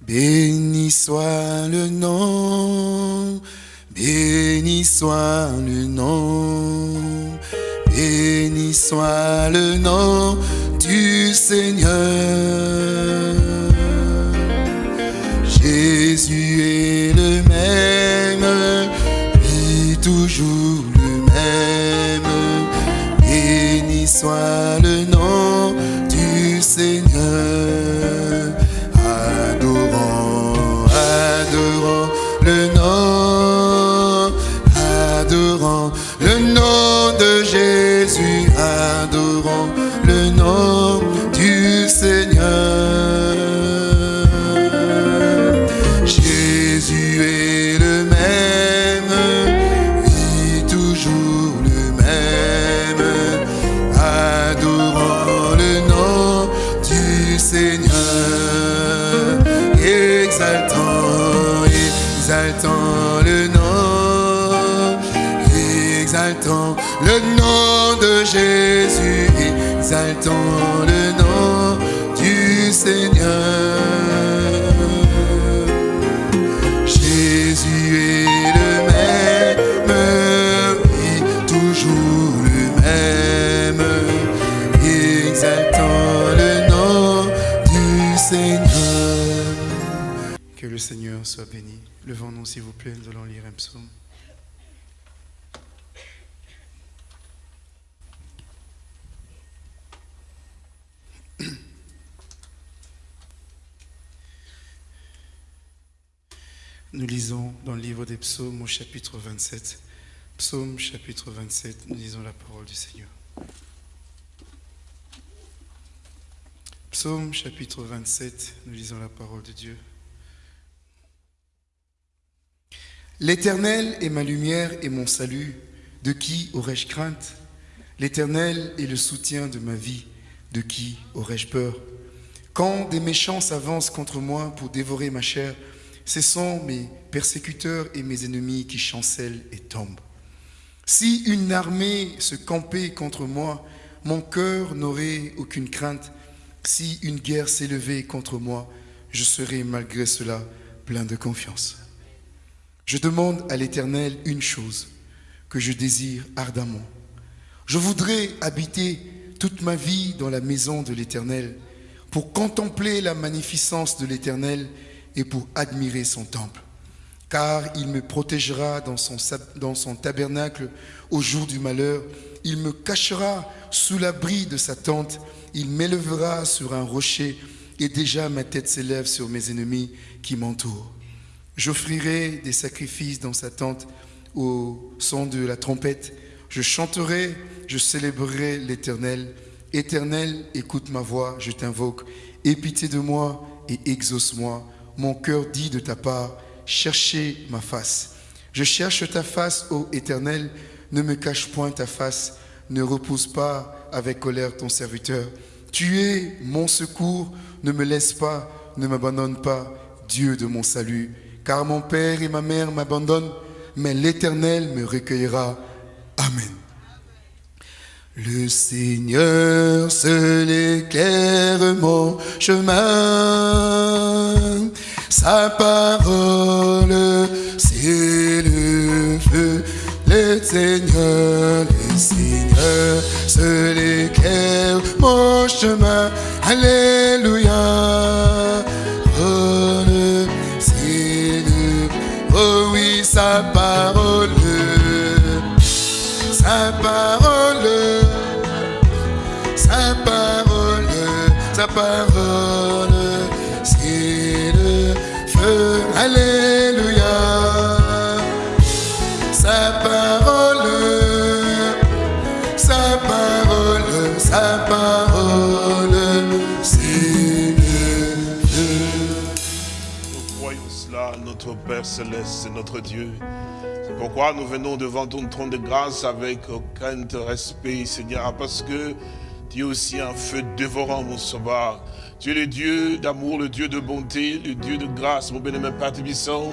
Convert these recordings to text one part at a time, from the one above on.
Béni soit le nom, béni soit le nom, béni soit le nom du Seigneur. Le Seigneur soit béni. Levons-nous, s'il vous plaît, nous allons lire un psaume. Nous lisons dans le livre des psaumes au chapitre 27. Psaume chapitre 27, nous lisons la parole du Seigneur. Psaume chapitre 27, nous lisons la parole de Dieu. L'Éternel est ma lumière et mon salut. De qui aurais-je crainte? L'Éternel est le soutien de ma vie. De qui aurais-je peur? Quand des méchants s'avancent contre moi pour dévorer ma chair, ce sont mes persécuteurs et mes ennemis qui chancellent et tombent. Si une armée se campait contre moi, mon cœur n'aurait aucune crainte. Si une guerre s'élevait contre moi, je serais malgré cela plein de confiance. Je demande à l'Éternel une chose que je désire ardemment. Je voudrais habiter toute ma vie dans la maison de l'Éternel pour contempler la magnificence de l'Éternel et pour admirer son temple. Car il me protégera dans son, tabernacle au jour du malheur. Il me cachera sous l'abri de sa tente. Il m'élèvera sur un rocher et déjà ma tête s'élève sur mes ennemis qui m'entourent. J'offrirai des sacrifices dans sa tente au son de la trompette. Je chanterai, je célébrerai l'Éternel. Éternel, écoute ma voix, je t'invoque. Aie pitié de moi et exauce-moi. Mon cœur dit de ta part, cherchez ma face. Je cherche ta face, ô Éternel, ne me cache point ta face, ne repousse pas avec colère ton serviteur. Tu es mon secours, ne me laisse pas, ne m'abandonne pas, Dieu de mon salut. Car mon père et ma mère m'abandonnent, mais l'Éternel me recueillera. Amen. Le Seigneur seul éclaire mon chemin. Sa parole, c'est le feu. Le Seigneur, le Seigneur seul éclaire mon chemin. Alléluia. Céleste, notre Dieu. C'est pourquoi nous venons devant ton trône de grâce avec crainte, respect, Seigneur, parce que tu es aussi un feu dévorant, mon sauveur. Tu es le Dieu d'amour, le Dieu de bonté, le Dieu de grâce, mon bien-aimé Père Tébisson.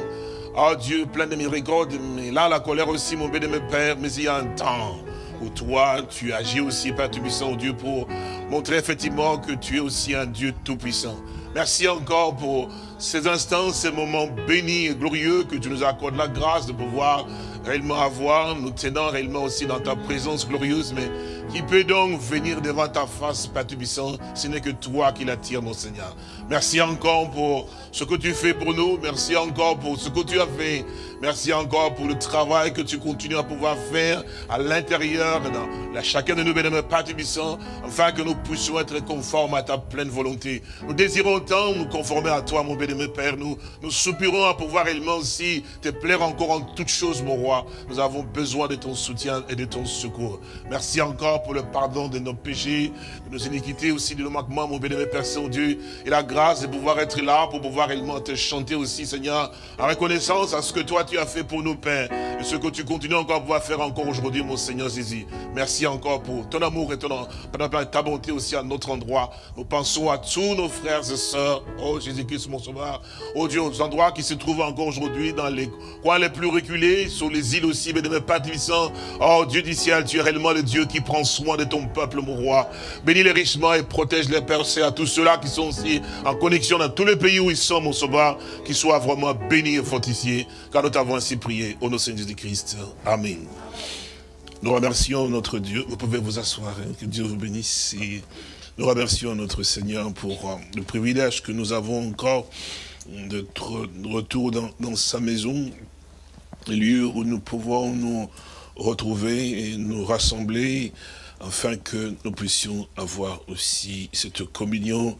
Oh Dieu, plein de miséricorde, mais là, la colère aussi, mon bien-aimé Père, mais il y a un temps où toi, tu agis aussi, Père Tébisson, Dieu, pour montrer effectivement que tu es aussi un Dieu tout-puissant. Merci encore pour ces instants, ces moments bénis et glorieux que tu nous accordes la grâce de pouvoir réellement avoir, nous tenant réellement aussi dans ta présence glorieuse, mais qui peut donc venir devant ta face, Père Tubissant, ce n'est que toi qui l'attire, mon Seigneur. Merci encore pour ce que tu fais pour nous. Merci encore pour ce que tu as fait. Merci encore pour le travail que tu continues à pouvoir faire à l'intérieur dans chacun de nous, bénémoine Père Tubissant, afin que nous puissions être conformes à ta pleine volonté. Nous désirons tant nous conformer à toi, mon bénémoine Père. Nous, nous soupirons à pouvoir réellement aussi te plaire encore en toutes choses, mon roi. Nous avons besoin de ton soutien et de ton secours. Merci encore pour le pardon de nos péchés, de nos iniquités aussi, de nos manquements, mon bénémoine Père Saint-Dieu, et la grâce de pouvoir être là pour pouvoir réellement te chanter aussi, Seigneur, en reconnaissance à ce que toi tu as fait pour nous, Père, et ce que tu continues encore à pouvoir faire encore aujourd'hui, mon Seigneur Jésus. Merci encore pour ton amour et ton, ta bonté aussi à notre endroit. Nous pensons à tous nos frères et sœurs, oh Jésus-Christ, mon sauveur, oh Dieu, aux endroits qui se trouvent encore aujourd'hui dans les coins les plus reculés, sur les îles aussi, mais de mes Oh Dieu du ciel, tu es réellement le Dieu qui prend soin de ton peuple, mon roi. Bénis les richement et protège les percés à tous ceux-là qui sont aussi en connexion dans tous les pays où ils sont, mon sauveur, qu'ils soient vraiment bénis et fortifiés, car nous t'avons ainsi prié au nom de Jésus-Christ. Amen. Nous remercions notre Dieu. Vous pouvez vous asseoir, hein. que Dieu vous bénisse. Et nous remercions notre Seigneur pour euh, le privilège que nous avons encore de retour dans, sa maison, lieu où nous pouvons nous retrouver et nous rassembler afin que nous puissions avoir aussi cette communion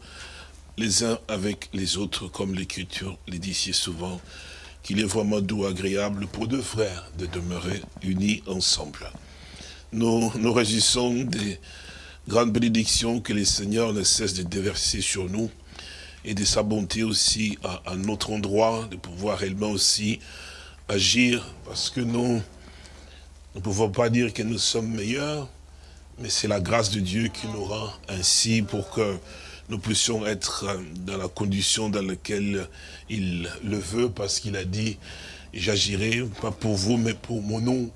les uns avec les autres, comme l'Écriture les dit si souvent, qu'il est vraiment doux, agréable pour deux frères de demeurer unis ensemble. Nous nous des grandes bénédictions que le Seigneur ne cesse de déverser sur nous et de sa bonté aussi à, à notre endroit, de pouvoir réellement aussi agir, parce que nous ne pouvons pas dire que nous sommes meilleurs, mais c'est la grâce de Dieu qui nous rend ainsi pour que nous puissions être dans la condition dans laquelle il le veut, parce qu'il a dit, j'agirai pas pour vous, mais pour mon nom,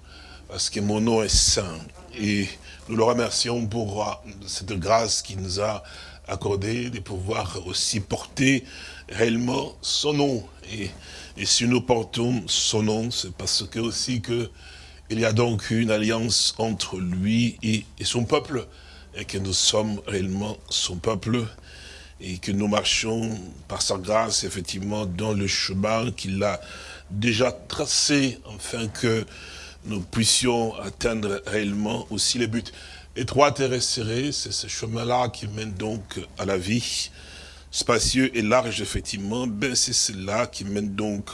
parce que mon nom est saint. Et nous le remercions pour cette grâce qu'il nous a accordée, de pouvoir aussi porter réellement son nom. Et, et si nous portons son nom, c'est parce que aussi que il y a donc une alliance entre lui et, son peuple, et que nous sommes réellement son peuple, et que nous marchons par sa grâce, effectivement, dans le chemin qu'il a déjà tracé, afin que nous puissions atteindre réellement aussi les buts. Étroite et resserrée, c'est ce chemin-là qui mène donc à la vie. Spacieux et large, effectivement, ben c'est cela qui mène donc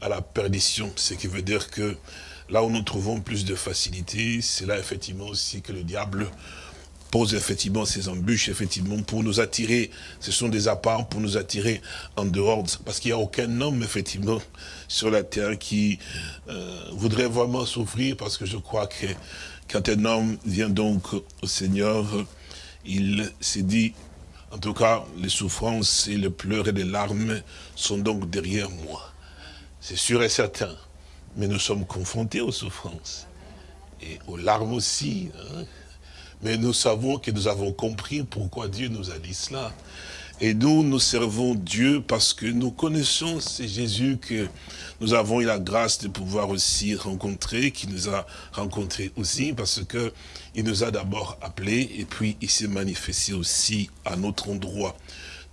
à la perdition. Ce qui veut dire que Là où nous trouvons plus de facilité, c'est là effectivement aussi que le diable pose effectivement ses embûches, effectivement, pour nous attirer. Ce sont des apparts pour nous attirer en dehors. Parce qu'il n'y a aucun homme, effectivement, sur la terre qui euh, voudrait vraiment souffrir, parce que je crois que quand un homme vient donc au Seigneur, il s'est dit, en tout cas, les souffrances et les pleurs et les larmes sont donc derrière moi. C'est sûr et certain mais nous sommes confrontés aux souffrances et aux larmes aussi. Hein. Mais nous savons que nous avons compris pourquoi Dieu nous a dit cela. Et nous, nous servons Dieu parce que nous connaissons, c'est Jésus que nous avons eu la grâce de pouvoir aussi rencontrer, qui nous a rencontrés aussi, parce que il nous a d'abord appelés, et puis il s'est manifesté aussi à notre endroit.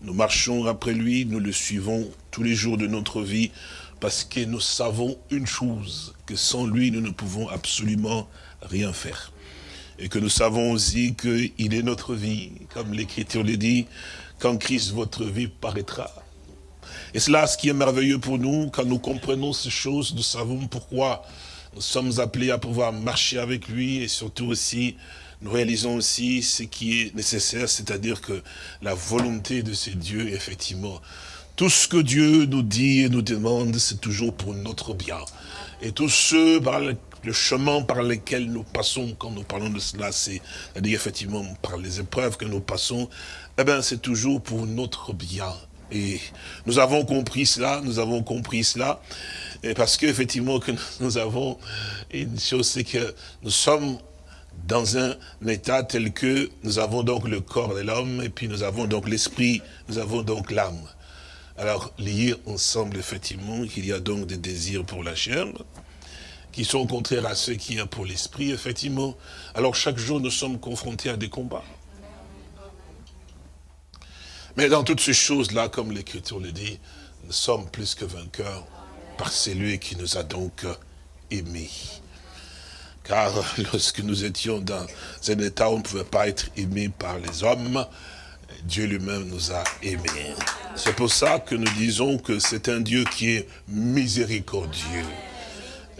Nous marchons après lui, nous le suivons tous les jours de notre vie, parce que nous savons une chose, que sans lui, nous ne pouvons absolument rien faire. Et que nous savons aussi qu'il est notre vie, comme l'Écriture le dit, quand Christ, votre vie, paraîtra. Et c'est là ce qui est merveilleux pour nous, quand nous comprenons ces choses, nous savons pourquoi nous sommes appelés à pouvoir marcher avec lui, et surtout aussi, nous réalisons aussi ce qui est nécessaire, c'est-à-dire que la volonté de ces dieux, effectivement, tout ce que Dieu nous dit et nous demande, c'est toujours pour notre bien. Et tous ceux par le, chemin par lesquels nous passons, quand nous parlons de cela, c'est-à-dire effectivement par les épreuves que nous passons, eh bien c'est toujours pour notre bien. Et nous avons compris cela, nous avons compris cela, parce qu'effectivement que nous avons une chose, c'est que nous sommes dans un état tel que nous avons donc le corps de l'homme, et puis nous avons donc l'esprit, nous avons donc l'âme. Alors, liés ensemble, effectivement, qu'il y a donc des désirs pour la chair, qui sont contraires à ceux qu'il y a pour l'esprit, effectivement. Alors, chaque jour, nous sommes confrontés à des combats. Mais dans toutes ces choses-là, comme l'Écriture le dit, nous sommes plus que vainqueurs par celui qui nous a donc aimés. Car lorsque nous étions dans un état où on ne pouvait pas être aimé par les hommes, Dieu lui-même nous a aimés. C'est pour ça que nous disons que c'est un Dieu qui est miséricordieux,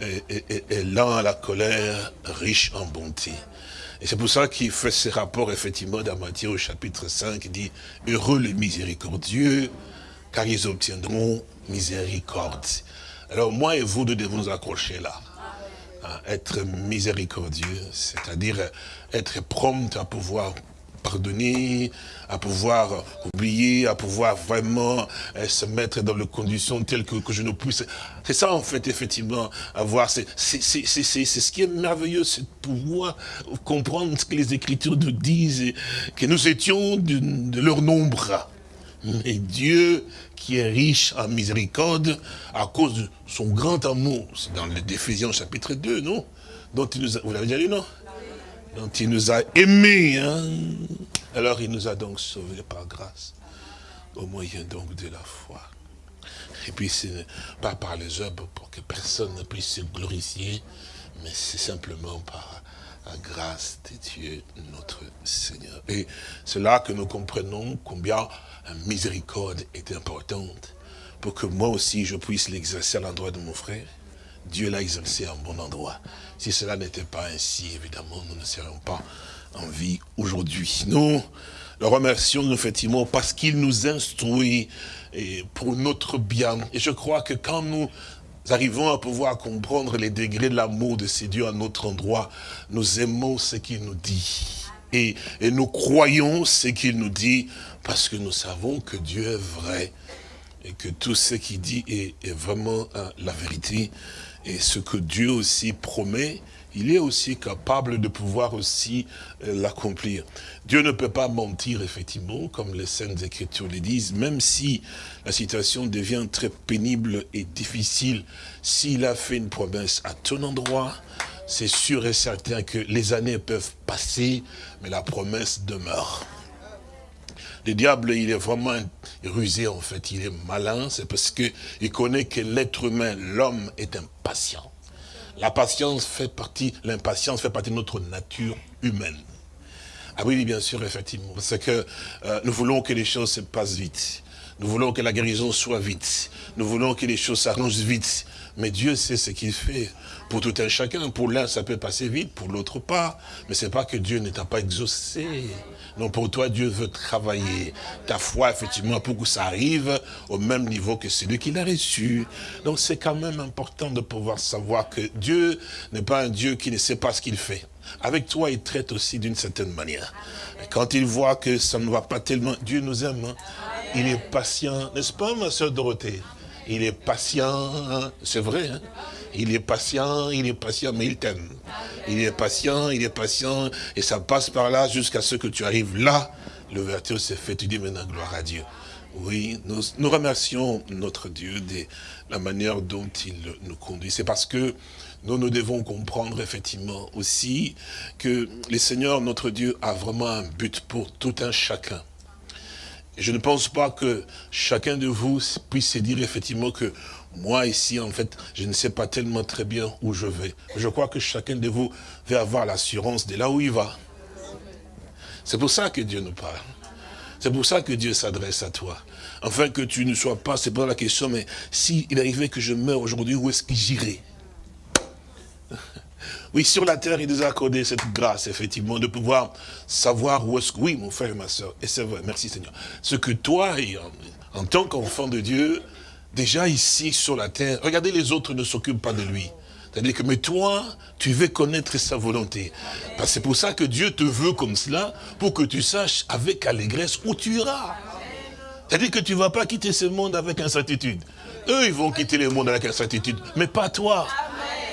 et, lent à la colère, riche en bonté. Et c'est pour ça qu'il fait ce rapport, effectivement, dans Matthieu au chapitre 5, il dit, heureux les miséricordieux, car ils obtiendront miséricorde. Alors moi et vous, nous devons nous accrocher là être miséricordieux, c'est-à-dire être prompt à pouvoir pardonner, à pouvoir oublier, à pouvoir vraiment euh, se mettre dans les conditions telles que, je ne puisse. C'est ça en fait, effectivement, avoir. C'est ce qui est merveilleux, c'est de pouvoir comprendre ce que les Écritures nous disent, que nous étions de, leur nombre. Mais Dieu qui est riche en miséricorde à cause de son grand amour. C'est dans l'Éphésiens chapitre 2, non? Dont nous Vous l'avez déjà lu, non? Dont il nous a aimés. Hein Alors il nous a donc sauvés par grâce, au moyen donc de la foi. Et puis ce n'est pas par les œuvres pour que personne ne puisse se glorifier, mais c'est simplement par la grâce de Dieu notre Seigneur. Et c'est là que nous comprenons combien la miséricorde est importante pour que moi aussi je puisse l'exercer à l'endroit de mon frère. Dieu l'a exercé à bon endroit. Si cela n'était pas ainsi, évidemment, nous ne serions pas en vie aujourd'hui. Nous le remercions effectivement parce qu'il nous instruit pour notre bien. Et je crois que quand nous arrivons à pouvoir comprendre les degrés de l'amour de ces dieux à notre endroit, nous aimons ce qu'il nous dit. Et, nous croyons ce qu'il nous dit parce que nous savons que Dieu est vrai et que tout ce qu'il dit est, vraiment hein, la vérité. Et ce que Dieu aussi promet, il est aussi capable de pouvoir aussi euh, l'accomplir. Dieu ne peut pas mentir, effectivement, comme les Saintes Écritures le disent, même si la situation devient très pénible et difficile. S'il a fait une promesse à ton endroit, c'est sûr et certain que les années peuvent passer, mais la promesse demeure. Le diable, il est vraiment rusé en fait, il est malin, c'est parce qu'il connaît que l'être humain, l'homme est impatient. La patience fait partie, l'impatience fait partie de notre nature humaine. Ah oui, bien sûr, effectivement, parce que euh, nous voulons que les choses se passent vite. Nous voulons que la guérison soit vite. Nous voulons que les choses s'arrangent vite. Mais Dieu sait ce qu'il fait pour tout un chacun. Pour l'un, ça peut passer vite, pour l'autre pas. Mais c'est pas que Dieu ne t'a pas exaucé. Non, pour toi, Dieu veut travailler ta foi, effectivement, pour que ça arrive au même niveau que celui qui l'a reçu. Donc, c'est quand même important de pouvoir savoir que Dieu n'est pas un Dieu qui ne sait pas ce qu'il fait. Avec toi, il traite aussi d'une certaine manière. quand il voit que ça ne va pas tellement, Dieu nous aime. Hein. Il est patient, n'est-ce pas, ma soeur Dorothée? Il est patient, hein. c'est vrai. Hein. Il est patient, il est patient, mais il t'aime. Il est patient, il est patient, et ça passe par là jusqu'à ce que tu arrives là. L'ouverture s'est faite, tu dis maintenant gloire à Dieu. Oui, nous, remercions notre Dieu de la manière dont il nous conduit. C'est parce que nous, nous devons comprendre effectivement aussi que le Seigneur, notre Dieu, a vraiment un but pour tout un chacun. Je ne pense pas que chacun de vous puisse se dire effectivement que moi ici, en fait, je ne sais pas tellement très bien où je vais. Je crois que chacun de vous va avoir l'assurance de là où il va. C'est pour ça que Dieu nous parle. C'est pour ça que Dieu s'adresse à toi. Afin que tu ne sois pas, c'est pas la question, mais s'il arrivait que je meure aujourd'hui, où est-ce que j'irai? Oui, sur la terre, il nous a accordé cette grâce, effectivement, de pouvoir savoir où est-ce que... Oui, mon frère et ma soeur, et c'est vrai, merci Seigneur. Ce que toi, en tant qu'enfant de Dieu, déjà ici sur la terre, regardez les autres ne s'occupent pas de lui. C'est-à-dire que, mais toi, tu veux connaître sa volonté. C'est pour ça que Dieu te veut comme cela, pour que tu saches avec allégresse où tu iras. C'est-à-dire que tu ne vas pas quitter ce monde avec incertitude. Eux, ils vont quitter le monde avec incertitude, mais pas toi.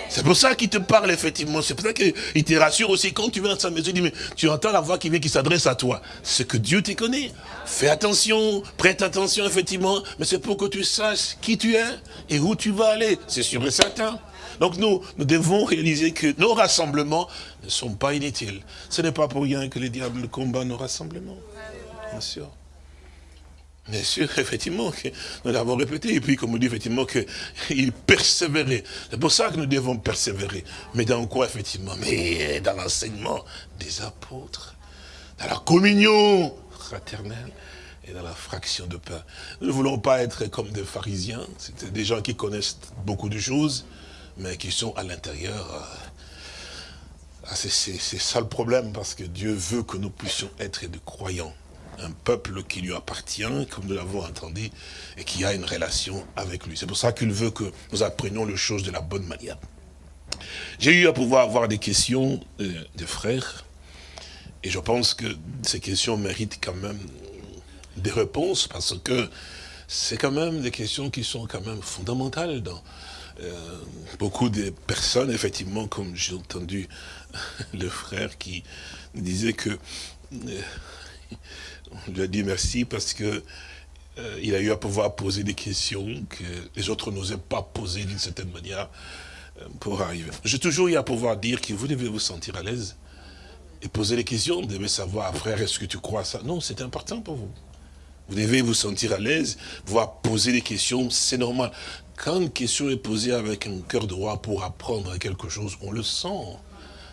C'est pour ça qu'il te parle, effectivement. C'est pour ça qu'il te rassure aussi. Quand tu viens dans sa maison, il dit, mais tu entends la voix qui vient, qui s'adresse à toi. C'est que Dieu te connaît. Fais attention, prête attention, effectivement. Mais c'est pour que tu saches qui tu es et où tu vas aller. C'est sûr et certain. Donc nous, nous devons réaliser que nos rassemblements ne sont pas inutiles. Ce n'est pas pour rien que les diables combattent nos rassemblements. Bien sûr. Bien sûr, effectivement, que nous l'avons répété, et puis comme on dit effectivement qu'il persévérait. C'est pour ça que nous devons persévérer. Mais dans quoi, effectivement? Mais dans l'enseignement des apôtres, dans la communion fraternelle et dans la fraction de pain. Nous ne voulons pas être comme des pharisiens, c'est des gens qui connaissent beaucoup de choses, mais qui sont à l'intérieur. Euh, ah, c'est ça le problème, parce que Dieu veut que nous puissions être des croyants un peuple qui lui appartient, comme nous l'avons entendu, et qui a une relation avec lui. C'est pour ça qu'il veut que nous apprenions les choses de la bonne manière. J'ai eu à pouvoir avoir des questions euh, des frères, et je pense que ces questions méritent quand même des réponses, parce que c'est quand même des questions qui sont quand même fondamentales dans euh, beaucoup de personnes, effectivement, comme j'ai entendu le frère qui disait que euh, on lui a dit merci parce que euh, il a eu à pouvoir poser des questions que les autres n'osaient pas poser d'une certaine manière euh, pour arriver. J'ai toujours eu à pouvoir dire que vous devez vous sentir à l'aise et poser des questions. Vous devez savoir, frère, est-ce que tu crois ça? Non, c'est important pour vous. Vous devez vous sentir à l'aise, pouvoir poser des questions, c'est normal. Quand une question est posée avec un cœur droit pour apprendre quelque chose, on le sent.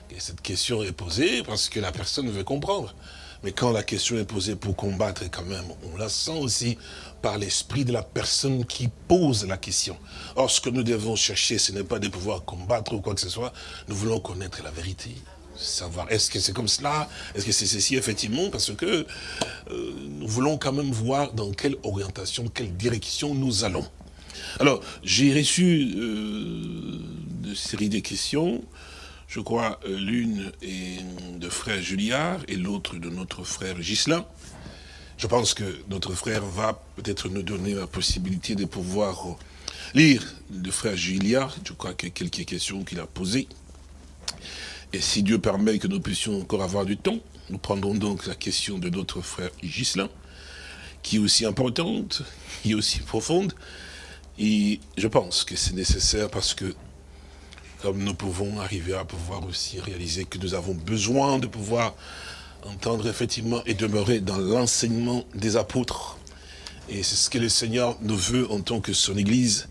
que cette question est posée parce que la personne veut comprendre. Mais quand la question est posée pour combattre, quand même, on la sent aussi par l'esprit de la personne qui pose la question. Or, ce que nous devons chercher, ce n'est pas de pouvoir combattre ou quoi que ce soit. Nous voulons connaître la vérité. Savoir, est-ce que c'est comme cela? Est-ce que c'est ceci, effectivement? Parce que euh, nous voulons quand même voir dans quelle orientation, quelle direction nous allons. Alors, j'ai reçu euh, une série de questions je crois, euh, l'une est de frère Julliard et l'autre de notre frère Gislain. Je pense que notre frère va peut-être nous donner la possibilité de pouvoir lire le frère Julliard. Je crois qu'il y a quelques questions qu'il a posées. Et si Dieu permet que nous puissions encore avoir du temps, nous prendrons donc la question de notre frère Gislain, qui est aussi importante, qui est aussi profonde. Et je pense que c'est nécessaire parce que comme nous pouvons arriver à pouvoir aussi réaliser que nous avons besoin de pouvoir entendre effectivement et demeurer dans l'enseignement des apôtres. Et c'est ce que le Seigneur nous veut en tant que son Église.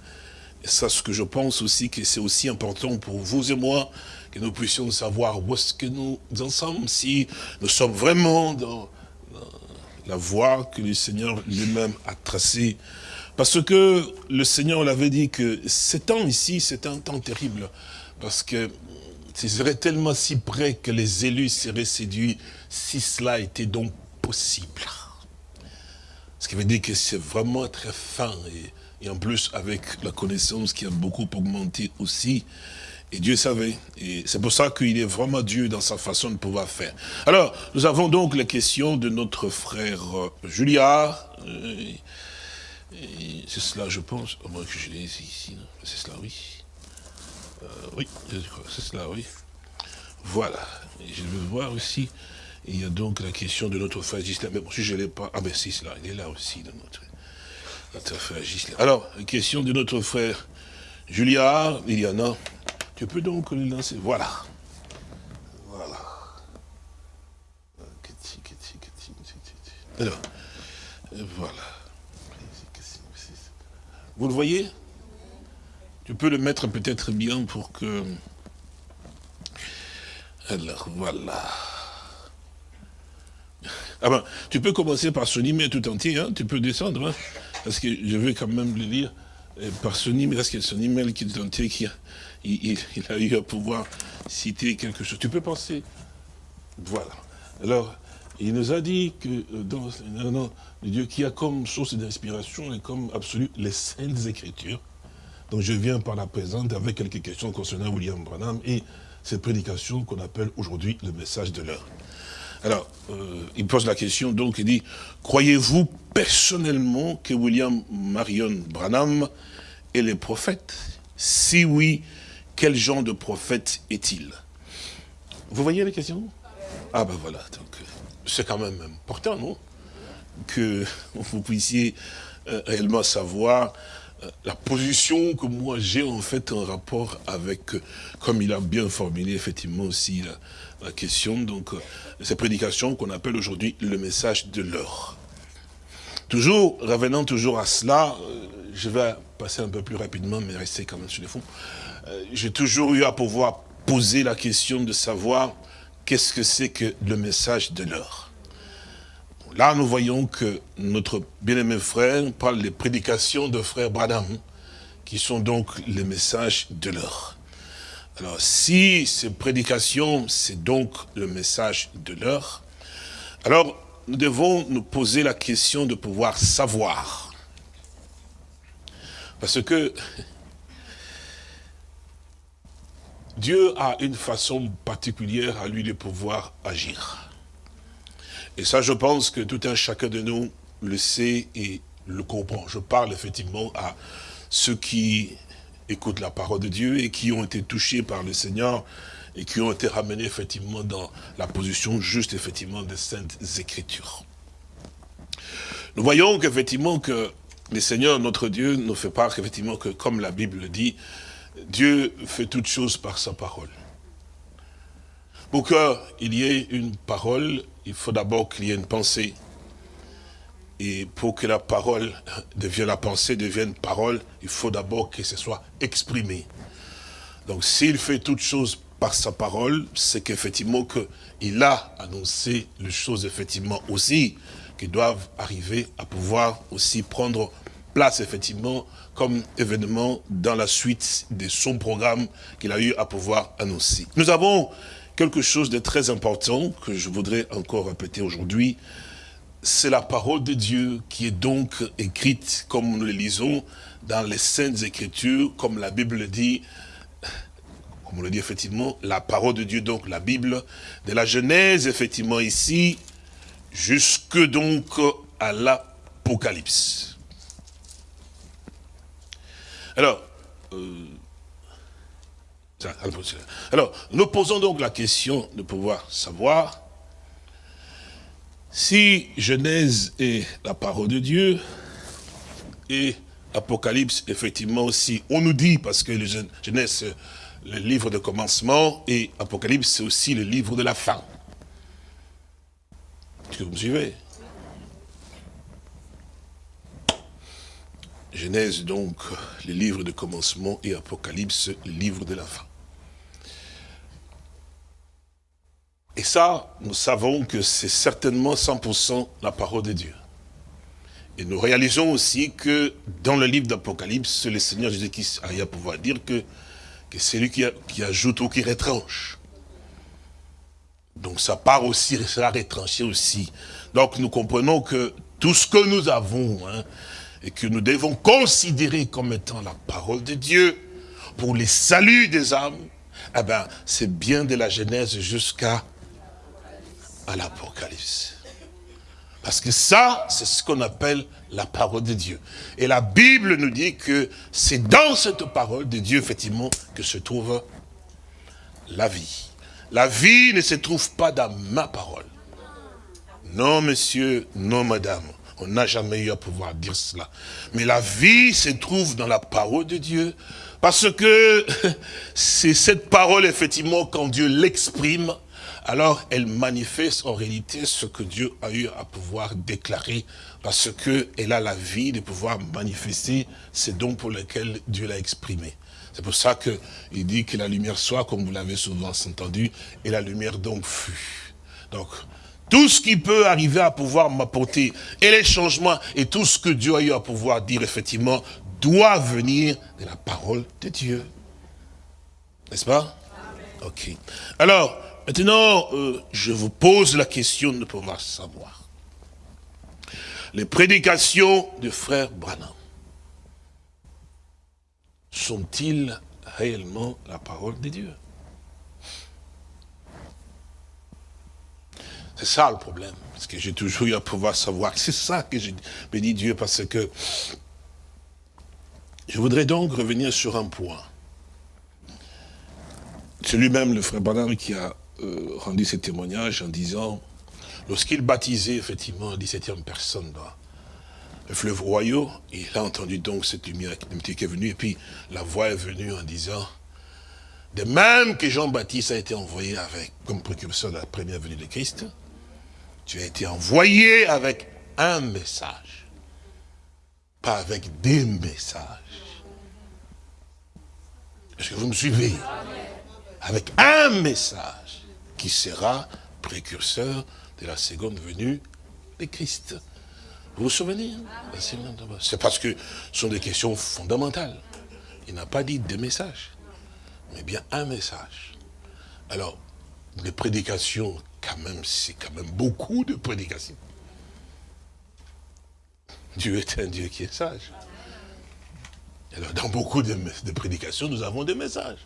Et ça, ce que je pense aussi, que c'est aussi important pour vous et moi, que nous puissions savoir où est-ce que nous en sommes, si nous sommes vraiment dans, la voie que le Seigneur lui-même a tracée. Parce que le Seigneur l'avait dit que ce temps ici, c'est un temps terrible. Parce que ce serait tellement si près que les élus seraient séduits si cela était donc possible. Ce qui veut dire que c'est vraiment très fin et, en plus avec la connaissance qui a beaucoup augmenté aussi. Et Dieu savait. Et c'est pour ça qu'il est vraiment Dieu dans sa façon de pouvoir faire. Alors, nous avons donc la question de notre frère euh, Julia. Euh, c'est cela, je pense. Au moins que je l'ai ici. C'est cela, oui. Euh, oui, c'est cela, oui. Voilà. Je veux voir aussi, il y a donc la question de notre frère Gisela. Mais bon, si je ne l'ai pas, ah ben c'est cela, il est là aussi, de notre, frère Gisela. Alors, question de notre frère Julia, il y en a. Tu peux donc le lancer. Voilà. Voilà. Alors, voilà. Vous le voyez? Tu peux le mettre peut-être bien pour que... Alors, voilà. Ah ben, tu peux commencer par son email tout entier, hein, tu peux descendre, hein, parce que je vais quand même le lire euh, par son email, parce que son email qui est tout entier, qui a, il, a eu à pouvoir citer quelque chose. Tu peux penser, voilà. Alors, il nous a dit que euh, dans le Dieu qui a comme source d'inspiration et comme absolue les saintes écritures, donc je viens par la présente avec quelques questions concernant William Branham et cette prédication qu'on appelle aujourd'hui le message de l'heure. Alors, euh, il pose la question, donc il dit, croyez-vous personnellement que William Marion Branham est le prophète? Si oui, quel genre de prophète est-il? Vous voyez la question Ah ben voilà, donc c'est quand même important, non? Que vous puissiez euh, réellement savoir la position que moi j'ai en fait en rapport avec, euh, comme il a bien formulé effectivement aussi la, question, donc ces prédications qu'on appelle aujourd'hui le message de l'heure. Toujours, revenant toujours à cela, je vais passer un peu plus rapidement, mais rester quand même sur les fonds. J'ai toujours eu à pouvoir poser la question de savoir qu'est-ce que c'est que le message de l'heure. Là, nous voyons que notre bien-aimé frère parle des prédications de frère Branham, qui sont donc les messages de l'heure. Alors, si ces prédications, c'est donc le message de l'heure, alors nous devons nous poser la question de pouvoir savoir. Parce que Dieu a une façon particulière à lui de pouvoir agir. Et ça, je pense que tout un chacun de nous le sait et le comprend. Je parle effectivement à ceux qui écoutent la parole de Dieu et qui ont été touchés par le Seigneur et qui ont été ramenés effectivement dans la position juste effectivement des saintes écritures. Nous voyons qu'effectivement que le Seigneur, notre Dieu, nous fait part effectivement que, comme la Bible le dit, Dieu fait toutes choses par sa parole. Pour qu'il y ait une parole, il faut d'abord qu'il y ait une pensée. Et pour que la parole devienne la pensée, devienne parole, il faut d'abord que ce soit exprimé. Donc s'il fait toutes choses par sa parole, c'est qu'effectivement qu'il a annoncé les choses effectivement aussi qui doivent arriver à pouvoir aussi prendre place effectivement comme événement dans la suite de son programme qu'il a eu à pouvoir annoncer. Nous avons quelque chose de très important que je voudrais encore répéter aujourd'hui, c'est la parole de Dieu qui est donc écrite comme nous le lisons dans les Saintes Écritures, comme la Bible le dit, comme on le dit effectivement, la parole de Dieu, donc la Bible, de la Genèse, effectivement ici, jusque donc à l'Apocalypse. Alors, euh, alors, nous posons donc la question de pouvoir savoir si Genèse est la parole de Dieu et Apocalypse, effectivement aussi, on nous dit, parce que Genèse, c'est le livre de commencement et Apocalypse, c'est aussi le livre de la fin. Est-ce que vous me suivez? Genèse, donc, le livre de commencement et Apocalypse, le livre de la fin. Et ça, nous savons que c'est certainement 100% la parole de Dieu. Et nous réalisons aussi que dans le livre d'Apocalypse, le Seigneur Jésus-Christ a pouvoir dire que, que c'est lui qui, qui, ajoute ou qui retranche. Donc ça part aussi, ça retranché aussi. Donc nous comprenons que tout ce que nous avons, hein, et que nous devons considérer comme étant la parole de Dieu, pour les saluts des âmes, eh ben, c'est bien de la Genèse jusqu'à l'Apocalypse. Parce que ça, c'est ce qu'on appelle la parole de Dieu. Et la Bible nous dit que c'est dans cette parole de Dieu, effectivement, que se trouve la vie. La vie ne se trouve pas dans ma parole. Non, monsieur, non, madame. On n'a jamais eu à pouvoir dire cela. Mais la vie se trouve dans la parole de Dieu. Parce que c'est cette parole, effectivement, quand Dieu l'exprime, alors elle manifeste en réalité ce que Dieu a eu à pouvoir déclarer, parce qu'elle a la vie de pouvoir manifester ces dons pour lesquels Dieu l'a exprimé. C'est pour ça qu'il dit que la lumière soit, comme vous l'avez souvent entendu, et la lumière donc fut. Donc, tout ce qui peut arriver à pouvoir m'apporter, et les changements, et tout ce que Dieu a eu à pouvoir dire, effectivement, doit venir de la parole de Dieu. N'est-ce pas? Ok. Alors, Maintenant, euh, je vous pose la question de pouvoir savoir. Les prédications du frère Branham sont-ils réellement la parole de Dieu? C'est ça le problème. Parce que j'ai toujours eu à pouvoir savoir. C'est ça que j'ai béni Dieu parce que je voudrais donc revenir sur un point. C'est lui-même, le frère Branham, qui a euh, rendu ce témoignage en disant, lorsqu'il baptisait effectivement 17e personne dans le fleuve royaux, il a entendu donc cette lumière qui est venue, et puis la voix est venue en disant, de même que Jean-Baptiste a été envoyé avec, comme précurseur de la première venue de Christ, tu as été envoyé avec un message, pas avec des messages. Est-ce que vous me suivez? Avec un message qui sera précurseur de la seconde venue de Christ. Vous vous souvenez hein? C'est parce que ce sont des questions fondamentales. Il n'a pas dit des messages, mais bien un message. Alors, les prédications, quand même, c'est quand même beaucoup de prédications. Dieu est un Dieu qui est sage. Alors, dans beaucoup de, prédications, nous avons des messages.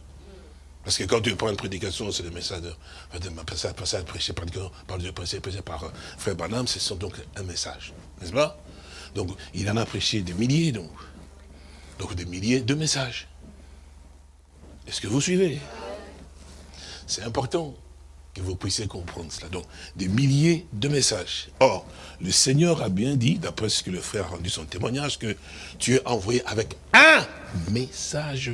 Parce que quand tu prends une prédication, c'est des messages de, de passage prêché par Dieu, par Dieu, prêché, par euh, Frère Banham, ce sont donc un message. N'est-ce pas? Donc, il en a prêché des milliers, donc. Donc, des milliers de messages. Est-ce que vous suivez? C'est important que vous puissiez comprendre cela. Donc, des milliers de messages. Or, le Seigneur a bien dit, d'après ce que le frère a rendu son témoignage, que tu es envoyé avec un message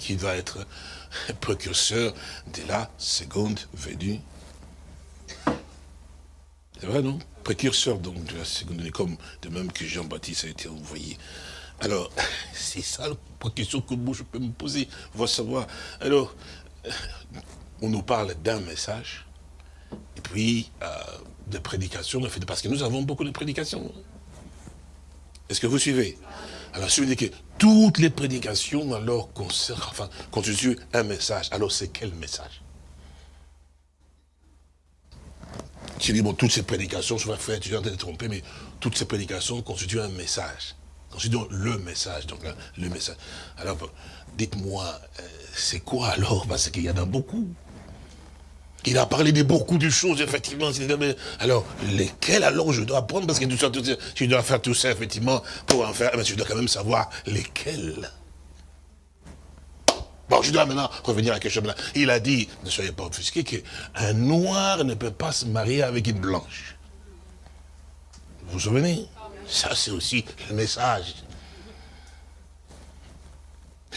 qui va être précurseur de la seconde venue. C'est vrai, non? Précurseur donc de la seconde venue, comme de même que Jean-Baptiste a été envoyé. Alors, c'est ça la question que moi je peux me poser, va savoir. Alors, on nous parle d'un message, et puis euh, de prédication, parce que nous avons beaucoup de prédications. Est-ce que vous suivez? Alors, si vous dites que toutes les prédications, alors, constituent un message, alors c'est quel message? Je dis, bon, toutes ces prédications, je vais faire, tu train de tromper, mais toutes ces prédications constituent un message. Donc, le message, donc le message. Alors, dites-moi, euh, c'est quoi alors? Parce qu'il y en a beaucoup. Il a parlé de beaucoup de choses, effectivement. Alors, lesquelles alors je dois apprendre Parce que tu dois faire tout ça, effectivement, pour en faire. Mais tu dois quand même savoir lesquelles. Bon, je dois maintenant revenir à quelque chose. Il a dit, ne soyez pas offusqués, qu'un noir ne peut pas se marier avec une blanche. Vous vous souvenez? Ça, c'est aussi le message.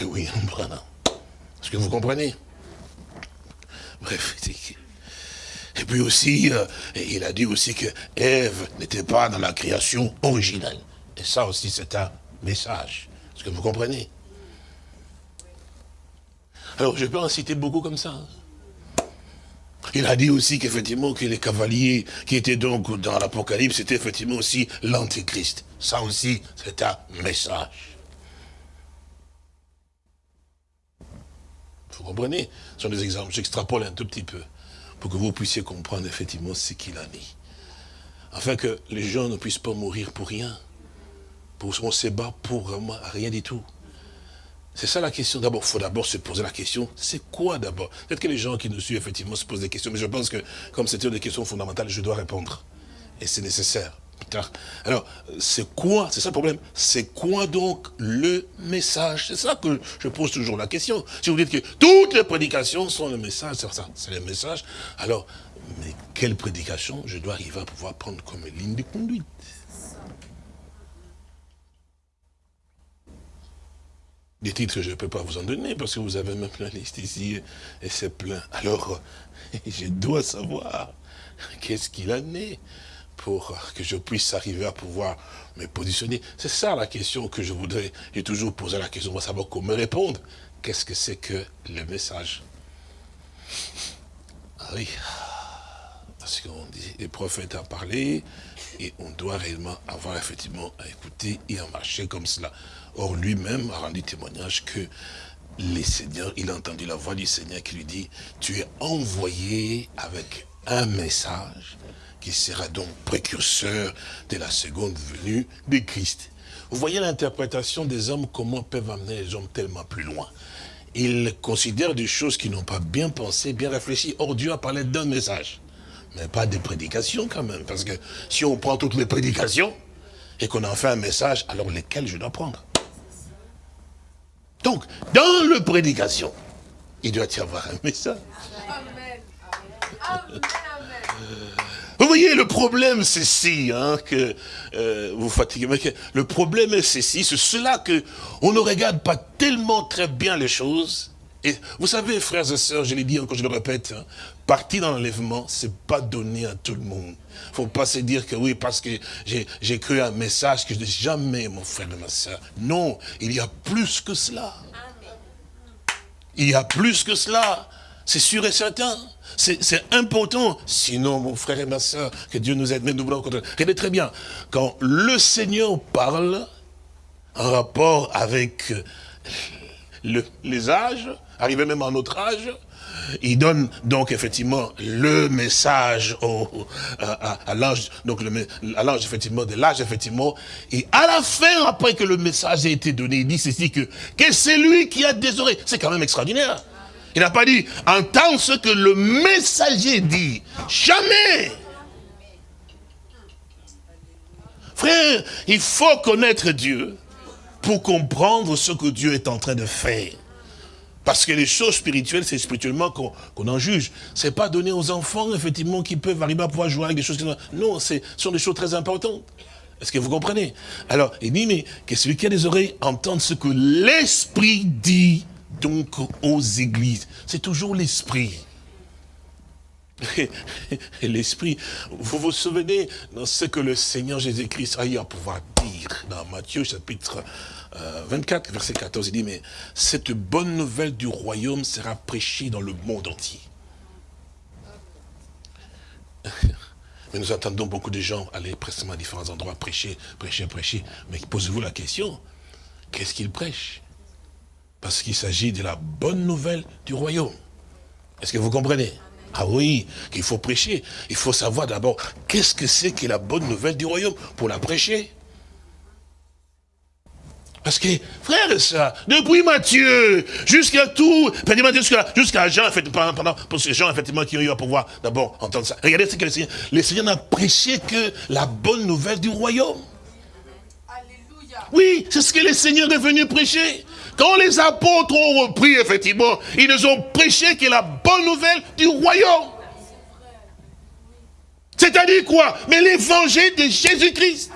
Et oui, Est-ce que vous comprenez? Bref, et puis aussi, euh, il a dit aussi que Ève n'était pas dans la création originelle. Et ça aussi, c'est un message. Est-ce que vous comprenez? Alors, je peux en citer beaucoup comme ça. Hein. Il a dit aussi qu'effectivement que les cavaliers qui étaient donc dans l'Apocalypse, c'était effectivement aussi l'Antéchrist. Ça aussi, c'est un message. Vous comprenez? Ce sont des exemples. J'extrapole un tout petit peu pour que vous puissiez comprendre effectivement ce qu'il a dit. Afin que les gens ne puissent pas mourir pour rien. Pour qu'on se bat pour vraiment rien du tout. C'est ça la question. D'abord, il faut d'abord se poser la question, c'est quoi d'abord? Peut-être que les gens qui nous suivent, effectivement, se posent des questions, mais je pense que, comme c'était des questions fondamentales, je dois répondre. Et c'est nécessaire. Alors, c'est quoi, c'est ça le problème, c'est quoi donc le message? C'est ça que je pose toujours la question. Si vous dites que toutes les prédications sont le message, c'est ça, c'est le message, alors, mais quelle prédication je dois arriver à pouvoir prendre comme ligne de conduite? Des titres que je ne peux pas vous en donner parce que vous avez même la liste ici et c'est plein. Alors, je dois savoir qu'est-ce qu'il en est pour que je puisse arriver à pouvoir me positionner. C'est ça la question que je voudrais, j'ai toujours posé la question, on savoir comment répondre. Qu'est-ce que c'est que le message? Oui, parce qu'on dit, les prophètes ont parlé, et on doit réellement avoir effectivement à écouter et à marcher comme cela. Or, lui-même a rendu témoignage que les seigneurs, il a entendu la voix du Seigneur qui lui dit, tu es envoyé avec un message qui sera donc précurseur de la seconde venue de Christ. Vous voyez l'interprétation des hommes, comment peuvent amener les hommes tellement plus loin. Ils considèrent des choses qui n'ont pas bien pensé, bien réfléchi. Or, Dieu a parlé d'un message, mais pas des prédications quand même. Parce que si on prend toutes les prédications et qu'on en fait un message, alors lesquels je dois prendre? Donc, dans le prédication, il doit y avoir un message. Vous voyez, le problème, c'est si, hein, que euh, vous fatiguez, mais le problème, c'est si, c'est cela que on ne regarde pas tellement très bien les choses. Et vous savez, frères et sœurs, je l'ai dit encore, je le répète, hein, partir dans l'enlèvement, c'est pas donné à tout le monde. faut pas se dire que oui, parce que j'ai cru un message que je dis jamais, mon frère et ma sœur. Non, il y a plus que cela. Il y a plus que cela. C'est sûr et certain. C'est important. Sinon, mon frère et ma soeur, que Dieu nous aide. Mais nous voulons Regardez très bien. Quand le Seigneur parle en rapport avec les âges, arrivé même à notre âge, il donne donc effectivement le message à, l'âge, donc à effectivement de l'âge effectivement, et à la fin, après que le message a été donné, il dit ceci que, que c'est lui qui a des oreilles. C'est quand même extraordinaire. Il n'a pas dit, entends ce que le messager dit. Jamais. Frère, il faut connaître Dieu pour comprendre ce que Dieu est en train de faire. Parce que les choses spirituelles, c'est spirituellement qu'on en juge. Ce n'est pas donné aux enfants, effectivement, qui peuvent arriver à pouvoir jouer avec des choses. Non, ce sont des choses très importantes. Est-ce que vous comprenez? Alors, il dit, mais que celui qui a des oreilles entende ce que l'Esprit dit donc aux églises. C'est toujours l'esprit. L'esprit, vous vous souvenez dans ce que le Seigneur Jésus-Christ a eu à pouvoir dire dans Matthieu chapitre 24, euh, verset 14, il dit, mais cette bonne nouvelle du royaume sera prêchée dans le monde entier. Mais nous entendons beaucoup de gens aller précisément à différents endroits prêcher, prêcher, prêcher. Mais posez-vous la question, qu'est-ce qu'ils prêchent? Parce qu'il s'agit de la bonne nouvelle du royaume. Est-ce que vous comprenez? Ah oui, qu'il faut prêcher. Il faut savoir d'abord qu'est-ce que c'est que la bonne nouvelle du royaume pour la prêcher? Parce que, frère et sœurs, depuis Matthieu, jusqu'à tout, jusqu'à Jean, pendant, pour ces gens, effectivement, qui ont eu à pouvoir d'abord entendre ça. Regardez ce que le Seigneur, le Seigneur n'a prêché que la bonne nouvelle du royaume. Alléluia. Oui, c'est ce que le Seigneur est venu prêcher. Quand les apôtres ont repris, effectivement, ils nous ont prêché que la bonne nouvelle du royaume. C'est-à-dire quoi? Mais l'évangile de Jésus-Christ.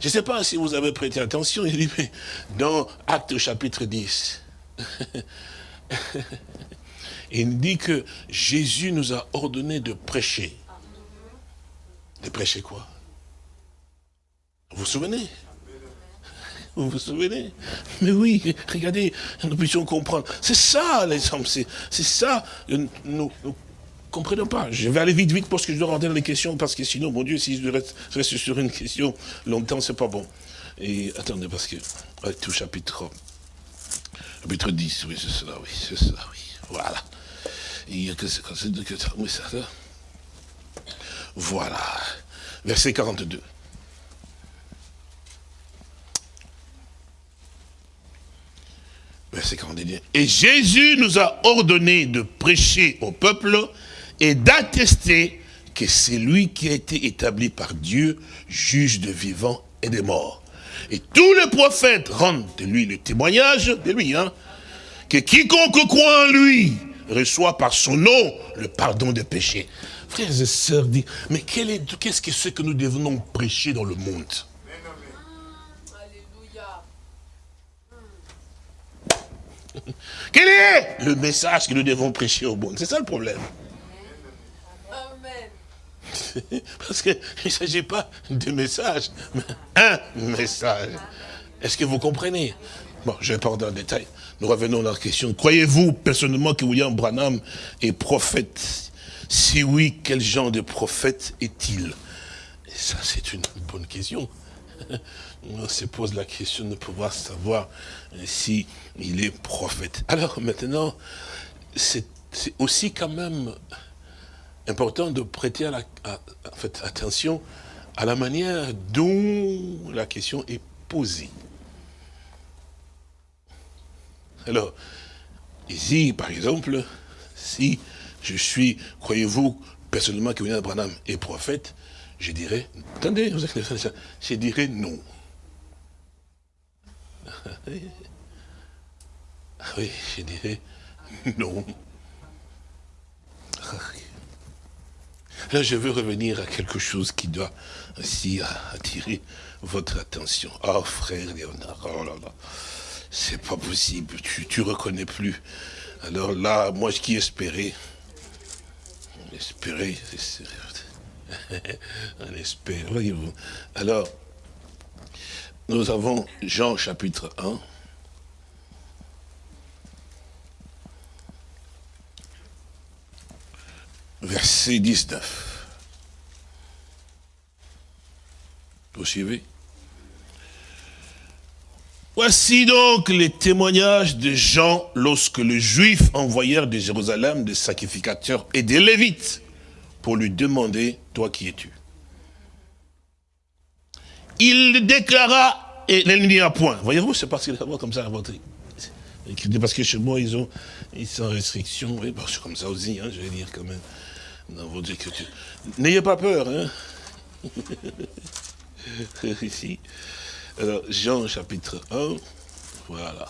Je ne sais pas si vous avez prêté attention, il dit, mais dans Acte chapitre 10, il dit que Jésus nous a ordonné de prêcher. De prêcher quoi? Vous vous souvenez? Vous vous souvenez? Mais oui, regardez, nous puissions comprendre. C'est ça, les hommes, c'est ça. Nous ne comprenons pas. Je vais aller vite, vite, parce que je dois rentrer dans les questions, parce que sinon, mon Dieu, si je reste, sur une question longtemps, c'est pas bon. Et attendez, parce que, tout chapitre, chapitre 10, oui, c'est cela, oui, c'est cela, oui. Voilà. Il y a que c'est oui, ça. Voilà. Verset 42. 41. Et Jésus nous a ordonné de prêcher au peuple et d'attester que c'est lui qui a été établi par Dieu, juge de vivants et des morts. Et tous les prophètes rendent de lui le témoignage, de lui, hein, que quiconque croit en lui reçoit par son nom le pardon des péchés. Frères et sœurs, mais qu'est-ce que c'est que nous devons prêcher dans le monde? Quel est le message que nous devons prêcher au monde? C'est ça le problème. Amen. Parce qu'il ne s'agit pas de message, mais un message. Est-ce que vous comprenez? Bon, je vais pas dans le détail. Nous revenons à la question. Croyez-vous personnellement que William Branham est prophète? Si oui, quel genre de prophète est-il? Ça, c'est une bonne question. On se pose la question de pouvoir savoir si il est prophète. Alors maintenant, c'est aussi quand même important de prêter attention à la manière dont la question est posée. Alors, ici, par exemple, si je suis, croyez-vous, personnellement que William Branham est prophète, je dirais, attendez, je dirais non. Ah oui, je dirais non. Là, je veux revenir à quelque chose qui doit aussi attirer votre attention. Oh, frère Léonard, oh là là, c'est pas possible, tu, tu reconnais plus. Alors là, moi, qui espérais, espérer, on espère, voyez-vous. Alors, nous avons Jean chapitre 1. Verset 19. Vous suivez? Voici donc les témoignages de Jean lorsque les Juifs envoyèrent de Jérusalem des sacrificateurs et des Lévites pour lui demander, toi qui es-tu? Il déclara, et il n'y a point. Voyez-vous, c'est parce qu'il a comme ça inventé. Parce que chez moi, ils ont, ils sont en restriction, oui, c'est comme ça aussi, hein, je vais dire quand même, dans votre écriture. N'ayez pas peur, hein. Ici. Alors, Jean chapitre 1, voilà.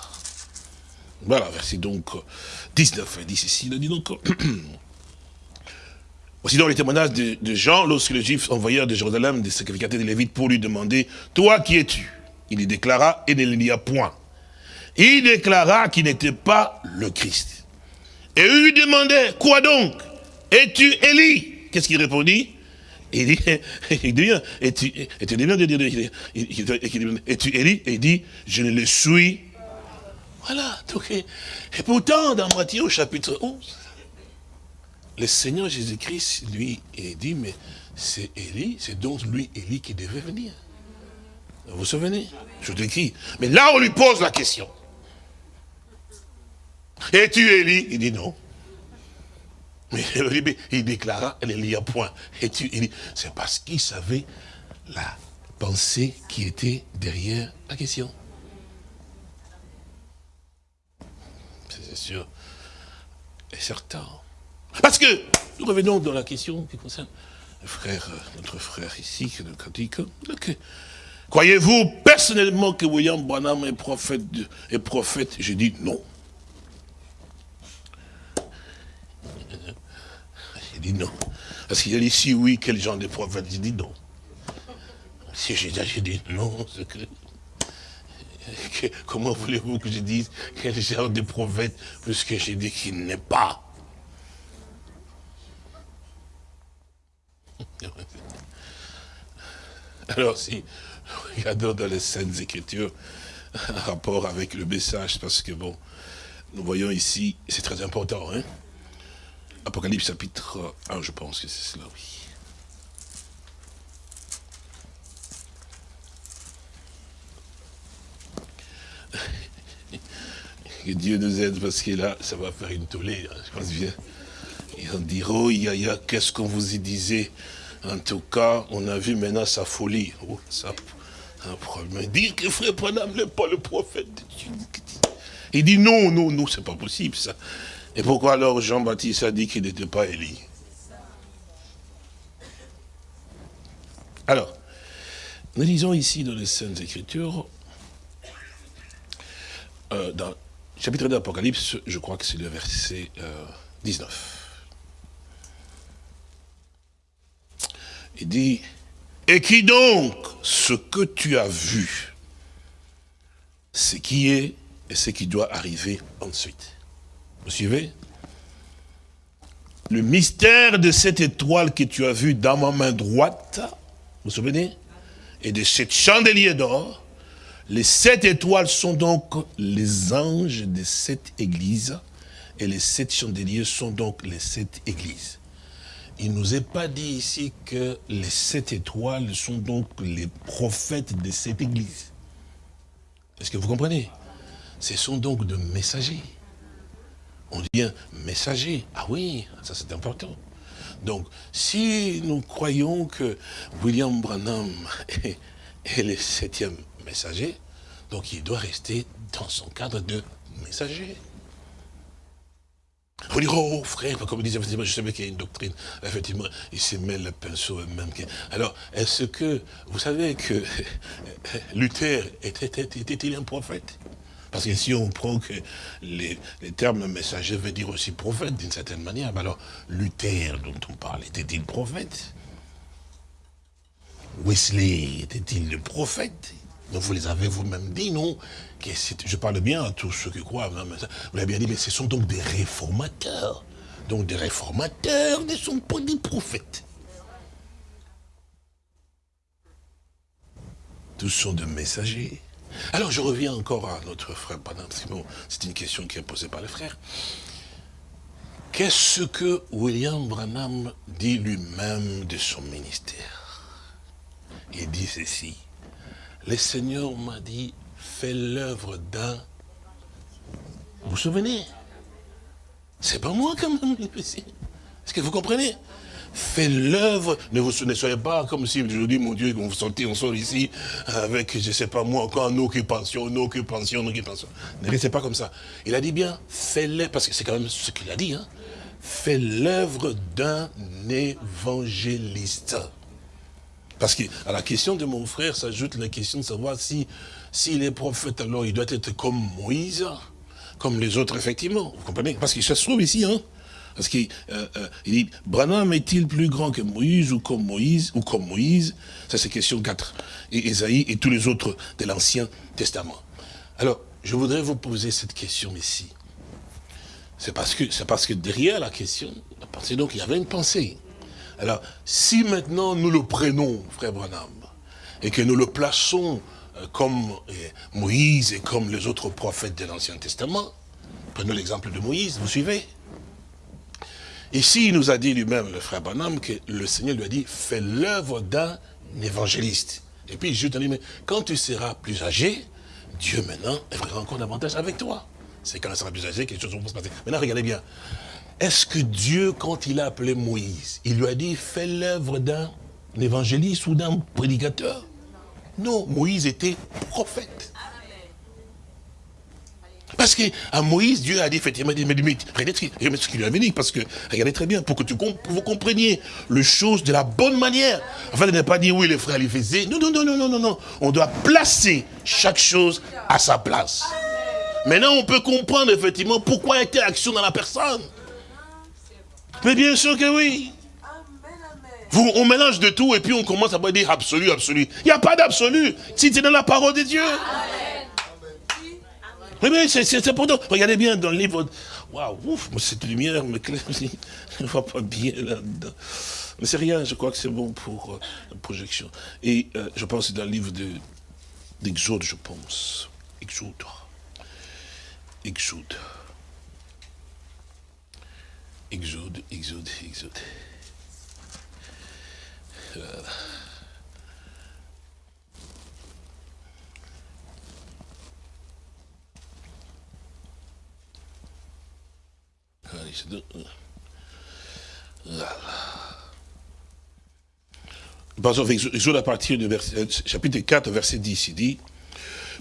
Voilà, verset donc 19, il dit ceci, il dit donc... Voici donc les témoignages de, Jean, lorsque les Juifs envoyèrent de Jérusalem des sacrificateurs de Lévites pour lui demander, toi qui es-tu? Il y déclara, et ne n'y a point. Il déclara qu'il n'était pas le Christ. Et eux lui demandaient, quoi donc? Es-tu Élie? Qu'est-ce qu'il répondit? Il dit, il bien, et tu, et tu bien de dire, et tu Élie, et il dit, je ne le suis. Voilà, donc, et, pourtant, dans Matthieu chapitre 11, le Seigneur Jésus-Christ, lui, il dit, mais c'est Élie, c'est donc lui, Élie, qui devait venir. Vous vous souvenez? Je t'écris. Mais là, on lui pose la question. Es-tu Élie? Il dit non. Mais il déclara, il y a point. Et tu, c'est parce qu'il savait la pensée qui était derrière la question. C'est sûr et certain. Parce que, nous revenons dans la question qui concerne le frère, notre frère ici, qui est Croyez-vous personnellement que William Branham est prophète, prophète? Je dis non. Il dit non. Parce qu'il a dit si oui, quel genre de prophète? Il dit non. Si j'ai dit non, que, Comment voulez-vous que je dise quel genre de prophète, puisque j'ai dit qu'il n'est pas? Alors si, regardons dans les Saintes Écritures, un rapport avec le message, parce que bon, nous voyons ici, c'est très important, hein Apocalypse chapitre 1, je pense que c'est cela, oui. Que Dieu nous aide parce que là, ça va faire une tollée, hein, je pense bien. Et on dira, oh, qu'est-ce qu'on vous y disait? En tout cas, on a vu maintenant sa folie. Oh, ça, un problème. Dire que frère Panam n'est pas le prophète de Dieu. Il dit non, non, non, c'est pas possible ça. Et pourquoi alors Jean-Baptiste a dit qu'il n'était pas Élie? Alors, nous lisons ici dans les Saintes Écritures, euh, dans le chapitre de l'Apocalypse, je crois que c'est le verset 19. Il dit, et qui donc ce que tu as vu, ce qui est et ce qui doit arriver ensuite? Vous suivez Le mystère de cette étoile que tu as vue dans ma main droite, vous vous souvenez? Et de cette chandelier d'or, les sept étoiles sont donc les anges de cette église, et les sept chandeliers sont donc les sept églises. Il ne nous est pas dit ici que les sept étoiles sont donc les prophètes de cette église. Est-ce que vous comprenez? Ce sont donc de messagers. On dit un messager. Ah oui, ça c'est important. Donc, si nous croyons que William Branham est, le septième messager, donc il doit rester dans son cadre de messager. Pour dire, oh frère, comme disait, effectivement, je savais qu'il y a une doctrine, effectivement, il se met le pinceau même. Alors, est-ce que, vous savez que Luther était-il un prophète? Parce que si on prend que les, termes messager veut dire aussi prophète d'une certaine manière, alors Luther dont on parle, était-il prophète? Wesley était-il le prophète? Donc vous les avez vous-même dit, non? Je parle bien à tous ceux qui croient, vous l'avez bien dit, mais ce sont donc des réformateurs. Donc des réformateurs ne sont pas des prophètes. Tous sont des messagers. Alors je reviens encore à notre frère Branham, c'est une question qui est posée par les frères. Qu'est-ce que William Branham dit lui-même de son ministère? Il dit ceci. Le Seigneur m'a dit, fais l'œuvre d'un... Vous vous souvenez C'est pas moi quand même. Est-ce que vous comprenez? Fait l'œuvre. Ne vous soyez pas comme si je dis, mon Dieu, vous sortez, on sort ici avec, je ne sais pas moi, encore en occupation, en occupation, en occupation. Ne restez pas comme ça. Il a dit bien, fais-le, parce que c'est quand même ce qu'il a dit, hein. Fais l'œuvre d'un évangéliste. Parce que à la question de mon frère s'ajoute la question de savoir si s'il est prophète, alors il doit être comme Moïse, comme les autres, effectivement. Vous comprenez? Parce qu'il se trouve ici, hein parce qu'il euh, euh, dit, Branham est-il plus grand que Moïse ou comme Moïse ou comme Moïse? Ça c'est question 4. Et Esaïe et tous les autres de l'Ancien Testament. Alors, je voudrais vous poser cette question ici. C'est parce que c'est parce que derrière la question, c'est donc il y avait une pensée. Alors, si maintenant nous le prenons, frère Branham, et que nous le plaçons euh, comme Moïse et comme les autres prophètes de l'Ancien Testament, prenons l'exemple de Moïse, vous suivez? Ici, il nous a dit lui-même, le frère Banham, que le Seigneur lui a dit, fais l'œuvre d'un évangéliste. Et puis, je te dis, mais quand tu seras plus âgé, Dieu maintenant fera encore davantage avec toi. C'est quand il sera plus âgé que les choses vont se passer. Maintenant, regardez bien. Est-ce que Dieu, quand il a appelé Moïse, il lui a dit, fais l'œuvre d'un évangéliste ou d'un prédicateur? Non, Moïse était prophète. Parce qu'à Moïse, Dieu a dit effectivement, mais regardez ce qu'il lui a dit, parce que, regardez très bien, pour que vous compreniez les choses de la bonne manière. Afin de ne pas dire, oui, les frères les faisaient. Non, non, non, non, non, non, non. On doit placer chaque chose à sa place. Maintenant, on peut comprendre effectivement pourquoi telle action dans la personne. Mais bien sûr que oui. Vous, on mélange de tout et puis on commence à dire absolu, absolu. Il n'y a pas d'absolu si c'est dans la parole de Dieu. Oui, mais c'est pourtant. Regardez bien dans le livre. Waouh, ouf, cette lumière me ne vois pas bien là-dedans. Mais c'est rien, je crois que c'est bon pour euh, la projection. Et euh, je pense que c'est dans le livre d'Exode, je pense. Exode. Exode. Exode, Exode, Exode. Voilà. Par exemple, à partir du chapitre 4, verset 10, il dit,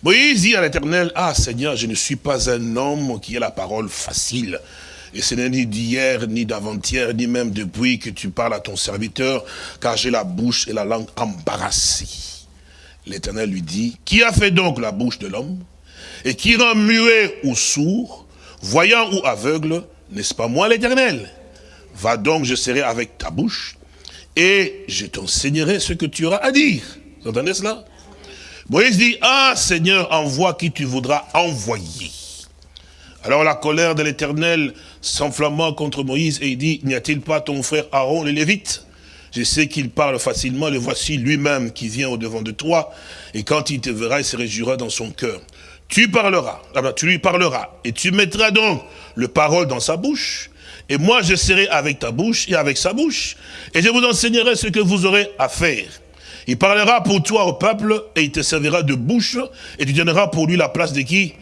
Moïse dit à l'éternel, ah Seigneur, je ne suis pas un homme qui a la parole facile. Et ce n'est ni d'hier, ni d'avant-hier, ni même depuis que tu parles à ton serviteur, car j'ai la bouche et la langue embarrassées. L'éternel lui dit, qui a fait donc la bouche de l'homme Et qui rend muet ou sourd, voyant ou aveugle n'est-ce pas moi l'éternel? Va donc, je serai avec ta bouche, et je t'enseignerai ce que tu auras à dire. Vous entendez cela? Moïse dit, ah Seigneur, envoie qui tu voudras envoyer. Alors la colère de l'éternel s'enflamma contre Moïse et il dit, n'y a-t-il pas ton frère Aaron le Lévite? Je sais qu'il parle facilement, le voici lui-même qui vient au-devant de toi, et quand il te verra, il se réjouira dans son cœur. Tu parleras, tu lui parleras, et tu mettras donc le parole dans sa bouche, et moi je serai avec ta bouche et avec sa bouche, et je vous enseignerai ce que vous aurez à faire. Il parlera pour toi au peuple, et il te servira de bouche, et tu donneras pour lui la place de qui?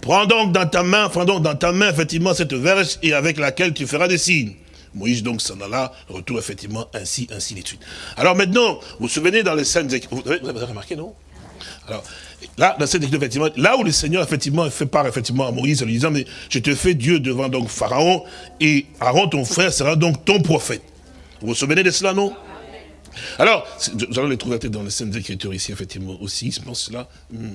Prends donc dans ta main, prends donc dans ta main effectivement cette verge, et avec laquelle tu feras des signes. Moïse donc s'en alla, retour effectivement ainsi, ainsi de suite. Alors maintenant, vous vous souvenez dans les scènes, vous avez remarqué non? Alors, là, dans cette effectivement, là où le Seigneur, effectivement, fait part, effectivement, à Moïse, en lui disant, mais je te fais Dieu devant donc Pharaon, et Aaron, ton frère, sera donc ton prophète. Vous vous souvenez de cela, non? Alors, nous allons les trouver dans les scènes d'écriture ici, effectivement, aussi, je pense cela,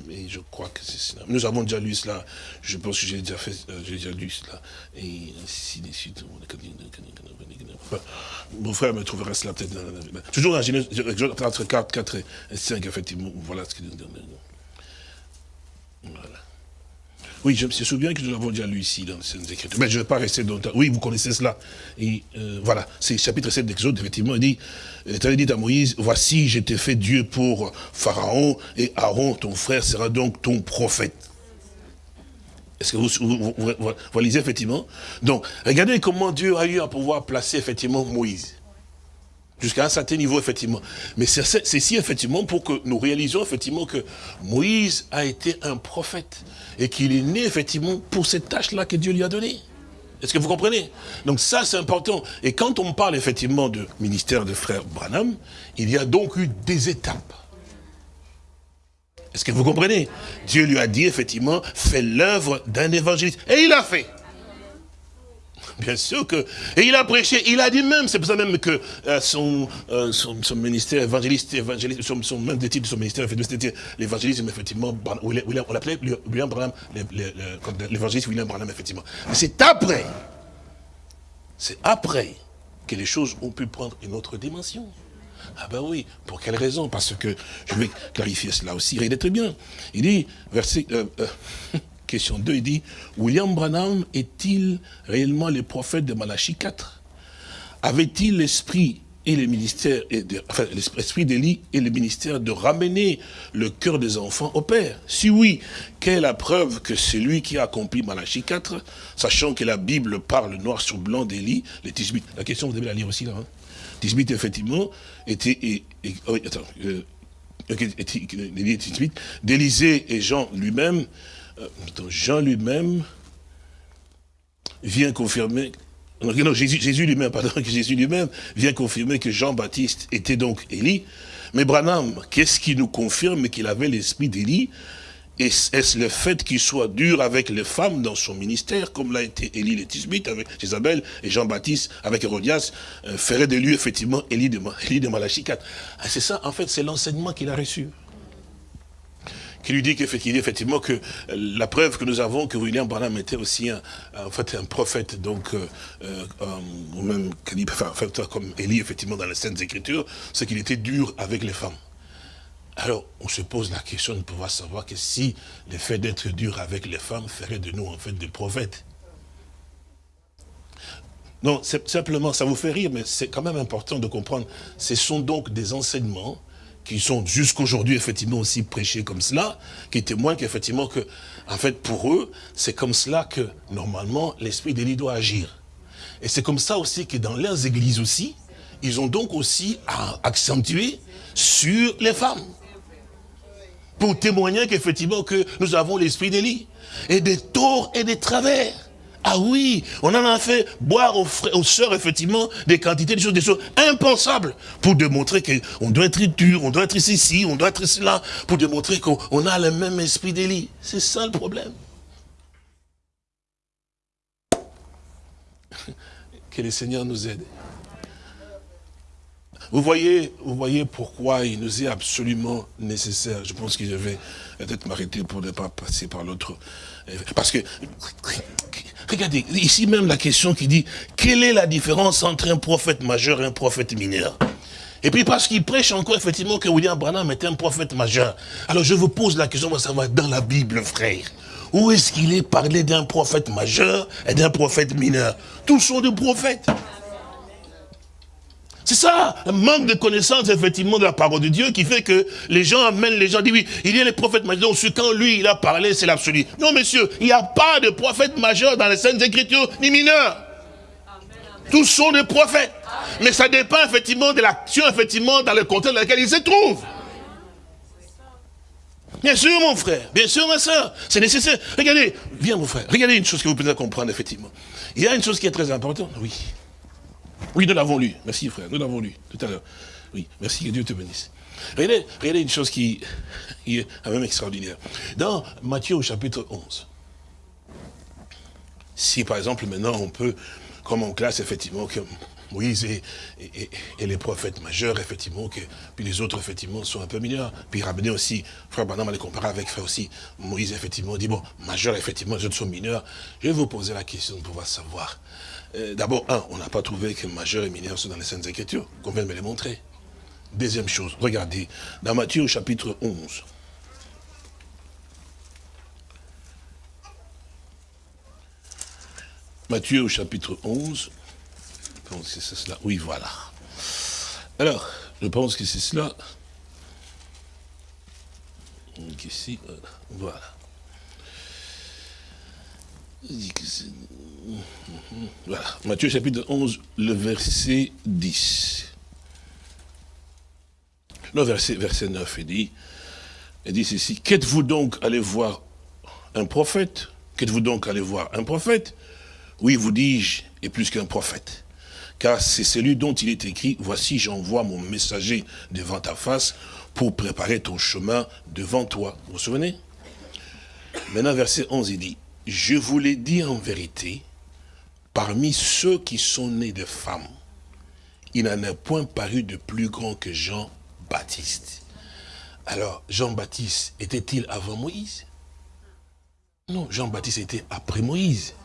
et je crois que c'est cela. Nous avons déjà lu cela, je pense que j'ai déjà fait, euh, j'ai déjà lu cela, et ainsi de suite. Mon frère me trouvera cela peut-être dans Toujours dans Genèse, entre 4, 4 et 5, effectivement, voilà ce donne. Voilà. Oui, je me souviens que nous l'avons déjà lu ici dans les Écritures. Mais je ne vais pas rester longtemps. Oui, vous connaissez cela. Et euh, voilà, c'est chapitre 7 d'Exode, effectivement, il dit, l'Éternel dit à Moïse, voici, je t'ai fait Dieu pour Pharaon, et Aaron, ton frère, sera donc ton prophète. Est-ce que vous, vous, lisez effectivement? Donc, regardez comment Dieu a eu à pouvoir placer effectivement Moïse. Jusqu'à un certain niveau, effectivement. Mais c'est si, effectivement, pour que nous réalisions, effectivement, que Moïse a été un prophète. Et qu'il est né, effectivement, pour cette tâche-là que Dieu lui a donnée. Est-ce que vous comprenez? Donc ça, c'est important. Et quand on parle, effectivement, de ministère de frère Branham, il y a donc eu des étapes. Est-ce que vous comprenez? Dieu lui a dit, effectivement, fais l'œuvre d'un évangéliste. Et il a fait. Bien sûr que... Et il a prêché, il a dit même, c'est pour ça même que euh, son, euh, son, son, ministère évangéliste, évangéliste son, son, même des titres de son ministère, c'était l'évangélisme, effectivement, on l'appelait William Branham, l'évangéliste William Branham, effectivement. Mais c'est après, c'est après que les choses ont pu prendre une autre dimension. Ah ben oui, pour quelle raison? Parce que, je vais clarifier cela aussi, il est très bien. Il dit, verset... Euh, Question 2, il dit, William Branham est-il réellement le prophète de Malachie 4 Avait-il l'esprit et le ministère, enfin, l'esprit d'Élie et le ministère de ramener le cœur des enfants au Père? Si oui, quelle est la preuve que c'est lui qui a accompli Malachie 4, sachant que la Bible parle noir sur blanc d'Élie, les Tisbit. La question, vous devez la lire aussi là. Hein. Tisbit, effectivement, était... Et, oh, attends, euh, et Jean lui-même, euh, Jean lui-même vient confirmer, non, Jésus, pardon, Jésus lui-même vient confirmer que Jean-Baptiste était donc Élie. Mais Branham, qu'est-ce qui nous confirme qu'il avait l'esprit d'Élie? Est-ce le fait qu'il soit dur avec les femmes dans son ministère, comme l'a été Élie le Tisbite avec Isabelle et Jean-Baptiste avec Hérodias, euh, ferait de lui effectivement Élie de, Élie de ah, C'est ça, en fait, c'est l'enseignement qu'il a reçu qui lui dit qu'effectivement que la preuve que nous avons que William Branham était aussi un, en fait un prophète, donc euh, euh, même enfin, comme Élie effectivement dans les Saintes Écritures, c'est qu'il était dur avec les femmes. Alors, on se pose la question de pouvoir savoir que si le fait d'être dur avec les femmes ferait de nous en fait des prophètes. Non, simplement, ça vous fait rire, mais c'est quand même important de comprendre. Ce sont donc des enseignements qui sont jusqu'aujourd'hui effectivement aussi prêchés comme cela, qui témoignent qu'effectivement que, en fait, pour eux, c'est comme cela que, normalement, l'esprit d'Élie doit agir. Et c'est comme ça aussi que dans leurs églises aussi, ils ont donc aussi à accentuer sur les femmes. Pour témoigner qu'effectivement que nous avons l'esprit d'Élie. Et des torts et des travers. Ah oui, on en a fait boire aux, frères, aux sœurs, effectivement, des quantités de choses, des choses impensables, pour démontrer qu'on doit être dur, on doit être ici, on doit être cela, pour démontrer qu'on a le même esprit d'Élie. C'est ça le problème. Que le Seigneur nous aide. Vous voyez, vous voyez pourquoi il nous est absolument nécessaire. Je pense que je vais peut-être m'arrêter pour ne pas passer par l'autre. Parce que Regardez, ici même la question qui dit, quelle est la différence entre un prophète majeur et un prophète mineur? Et puis parce qu'il prêche encore effectivement que William Branham était un prophète majeur. Alors je vous pose la question, ça va dans la Bible, frère. Où est-ce qu'il est parlé d'un prophète majeur et d'un prophète mineur? Tous sont des prophètes. C'est ça, un manque de connaissance, effectivement, de la parole de Dieu qui fait que les gens amènent les gens, disent oui, il y a les prophètes majeurs, quand lui, il a parlé, c'est l'absolu. Non, monsieur, il n'y a pas de prophète majeur dans les Saintes Écritures, ni mineur. Tous sont des prophètes. Mais ça dépend, effectivement, de l'action, effectivement, dans le contexte dans lequel ils se trouvent. Bien sûr, mon frère, bien sûr, ma soeur, c'est nécessaire. Regardez, viens, mon frère, regardez une chose que vous pouvez comprendre, effectivement. Il y a une chose qui est très importante, oui. Oui, nous l'avons lu. Merci frère, nous l'avons lu tout à l'heure. Oui, merci, que Dieu te bénisse. Regardez, une chose qui, est quand même extraordinaire. Dans Matthieu au chapitre 11, si par exemple maintenant on peut, comme on classe effectivement que Moïse et, les prophètes majeurs, effectivement, que, puis les autres, effectivement, sont un peu mineurs. Puis ramener aussi, frère Banam, les comparer avec frère aussi, Moïse, effectivement, dit, bon, majeur, effectivement, les autres sont mineurs. Je vais vous poser la question de pouvoir savoir. Euh, d'abord, un, on n'a pas trouvé que majeur et mineur sont dans les Saintes Écritures, qu'on vient de me les montrer. Deuxième chose, regardez, dans Matthieu au chapitre 11, Matthieu au chapitre 11, je pense que c'est cela. Oui, voilà. Alors, je pense que c'est cela. Donc ici, voilà. Voilà. Matthieu chapitre 11, le verset 10. Le verset, verset 9, il dit, il dit ceci, qu'êtes-vous donc allé voir un prophète? Qu'êtes-vous donc allé voir un prophète? Oui, vous dis-je, et plus qu'un prophète. Car c'est celui dont il est écrit, voici j'envoie mon messager devant ta face pour préparer ton chemin devant toi. Vous vous souvenez? Maintenant, verset 11, il dit, je vous l'ai dit en vérité, parmi ceux qui sont nés de femmes, il n'en a point paru de plus grand que Jean-Baptiste. Alors, Jean-Baptiste était-il avant Moïse? Non, Jean-Baptiste était après Moïse.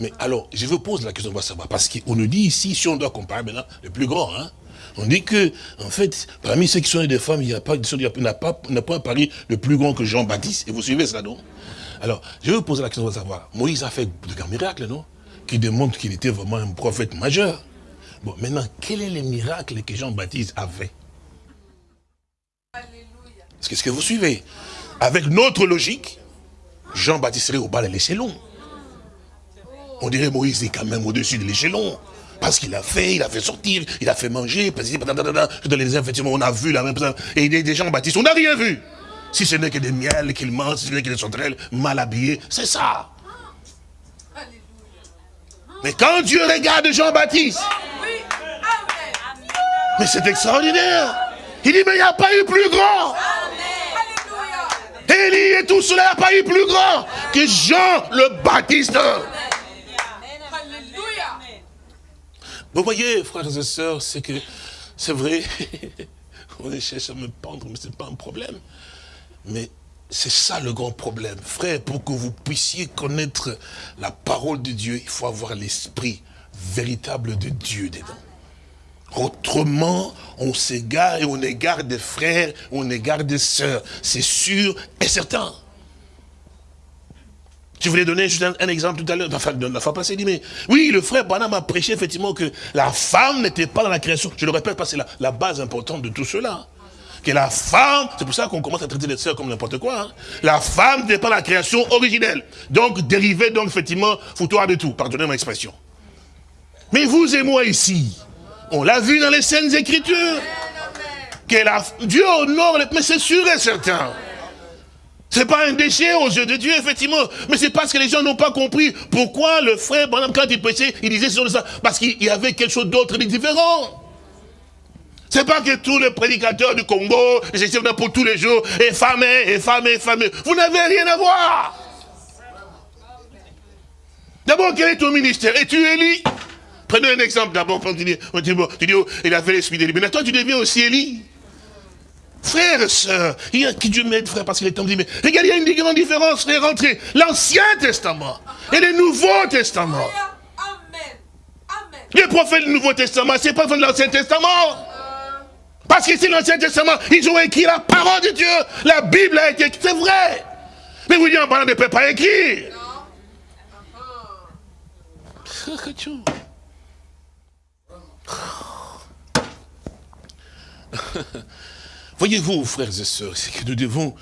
Mais alors, je vous pose la question, on va savoir, parce qu'on nous dit ici, si on doit comparer maintenant, le plus grand, hein, on dit que, en fait, parmi ceux qui sont des femmes, il n'y a pas, n'a pas, pas un pari plus grand que Jean-Baptiste. Et vous suivez cela, non? Alors, je vais vous poser la question, on va savoir. Moïse a fait de grands miracles, non? Qui démontrent qu'il était vraiment un prophète majeur. Bon, maintenant, quel est le miracle que Jean-Baptiste avait? Est-ce que vous suivez? Avec notre logique, Jean-Baptiste serait au bas de l'échelon. On dirait Moïse est quand même au-dessus de l'échelon. Parce qu'il a fait, il a fait sortir, il a fait manger, dans les effectivement, on a vu la même chose. Et des gens baptistes, on n'a rien vu. Si ce n'est que des miels qu'il mange, si ce n'est que des sauterelles mal habillées, c'est ça. Mais quand Dieu regarde Jean-Baptiste, mais c'est extraordinaire. Il dit, mais il n'y a pas eu plus grand. Élie et tout cela, n'a pas eu plus grand que Jean le Baptiste. Vous voyez, frères et sœurs, c'est que, c'est vrai, on cherche à me pendre, mais ce n'est pas un problème. Mais c'est ça le grand problème. Frère, pour que vous puissiez connaître la parole de Dieu, il faut avoir l'esprit véritable de Dieu dedans. Autrement, on s'égare et on égare des frères, on égare des sœurs. C'est sûr et certain. Je voulais donner juste un, exemple tout à l'heure, la mais oui, le frère Branham a prêché effectivement que la femme n'était pas dans la création. Je le répète parce c'est la, base importante de tout cela. Que la femme, c'est pour ça qu'on commence à traiter les sœurs comme n'importe quoi. Hein. La femme n'est pas la création originelle. Donc, dérivée, donc, effectivement, foutoir de tout. Pardonnez mon expression. Mais vous et moi ici, on l'a vu dans les scènes écritures. Que la, Dieu honore, mais c'est sûr et certain. C'est pas un déchet aux yeux de Dieu, effectivement. Mais c'est parce que les gens n'ont pas compris pourquoi le frère, quand il prêchait, il disait ça. Parce qu'il y avait quelque chose d'autre de différent. C'est pas que tous les prédicateurs du Congo, c'est pour tous les jours, et et femme, et femme. Vous n'avez rien à voir. D'abord, quel est ton ministère? Es-tu Élie? Prenons un exemple d'abord. Tu dis, tu dis, oh, il a fait l'esprit d'Élie. Mais toi, tu deviens aussi Élie. Frères et sœurs, il y a qui Dieu m'aide, frère, parce qu'il est temps de dire, mais regardez, il y a une grande différence, frère, entre l'Ancien Testament et le Nouveau Testament. Les prophètes du Nouveau Testament, c'est pas de l'Ancien Testament. Parce que c'est l'Ancien Testament, ils ont écrit la parole de Dieu. La Bible a été écrite, c'est vrai. Mais vous dites, on ne peut pas écrire. Voyez-vous, frères et sœurs, c'est que nous devons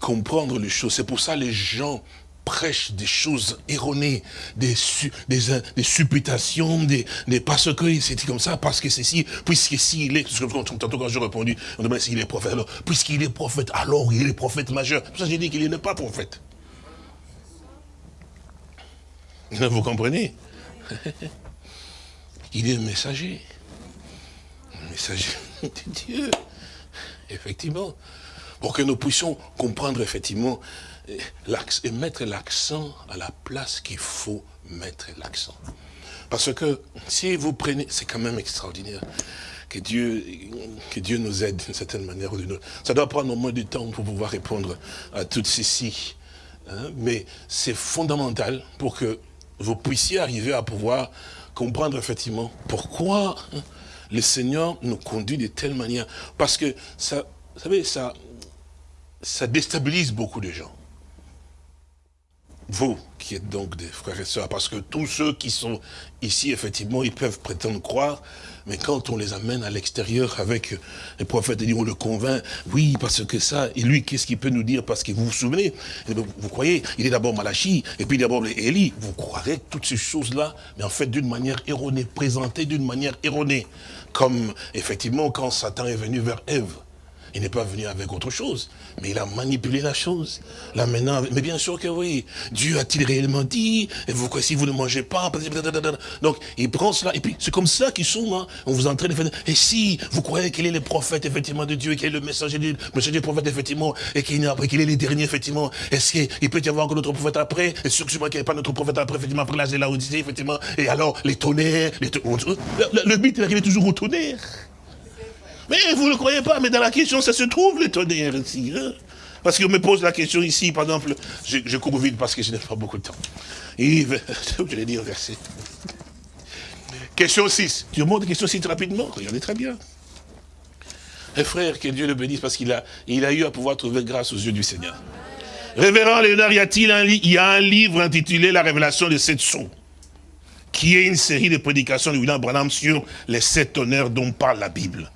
comprendre les choses. C'est pour ça les gens prêchent des choses erronées, des, des, supputations, des, parce que c'est comme ça, parce que c'est si, puisque s'il est, tantôt quand j'ai répondu, on demande s'il est prophète, alors, puisqu'il est prophète, alors il est prophète majeur. Pour ça j'ai dit qu'il n'est pas prophète. Vous comprenez? Il est messager. messager de Dieu. Effectivement. Pour que nous puissions comprendre effectivement et mettre l'accent à la place qu'il faut mettre l'accent. Parce que si vous prenez, c'est quand même extraordinaire que Dieu, que Dieu nous aide d'une certaine manière ou d'une autre. Ça doit prendre au moins du temps pour pouvoir répondre à toutes ceci. Hein, mais c'est fondamental pour que vous puissiez arriver à pouvoir comprendre effectivement pourquoi hein, le Seigneur nous conduit de telle manière. Parce que ça, vous savez, ça, ça déstabilise beaucoup de gens vous qui êtes donc des frères et sœurs, parce que tous ceux qui sont ici, effectivement, ils peuvent prétendre croire, mais quand on les amène à l'extérieur avec les prophètes, on le convainc, oui, parce que ça, et lui, qu'est-ce qu'il peut nous dire Parce que vous vous souvenez, eh vous croyez, il est d'abord Malachi, et puis d'abord Élie, vous croirez toutes ces choses-là, mais en fait d'une manière erronée, présentée d'une manière erronée, comme effectivement quand Satan est venu vers Ève, il n'est pas venu avec autre chose, mais il a manipulé la chose. Là maintenant, mais bien sûr que oui. Dieu a-t-il réellement dit et vous, Si vous ne mangez pas, donc il prend cela et puis c'est comme ça qu'ils sont. Hein. On vous entraîne. Et si vous croyez qu'il est le prophète effectivement de Dieu, qu'il est le messager du, messager du prophète effectivement, et qu'il est le dernier effectivement, est-ce qu'il peut y avoir encore d'autres prophètes après? Et sûr qu'il n'y a pas d'autres prophètes après effectivement après la Odyssée effectivement. Et alors les tonnerres, les le, le but il arrive toujours au tonnerre. Mais vous ne le croyez pas, mais dans la question, ça se trouve le tonnerre ici. Hein. parce qu'on me pose la question ici, par exemple, je, cours vite parce que je n'ai pas beaucoup de temps. Et, je vais dire verset. Question 6. Tu remontes question 6 rapidement? Regardez très bien. Frère, que Dieu le bénisse, parce qu'il a, il a eu à pouvoir trouver grâce aux yeux du Seigneur. Révérend Léonard, y a-t-il un, y a un livre intitulé La révélation de sept sons, qui est une série de prédications de William Branham sur les sept honneurs dont parle la Bible?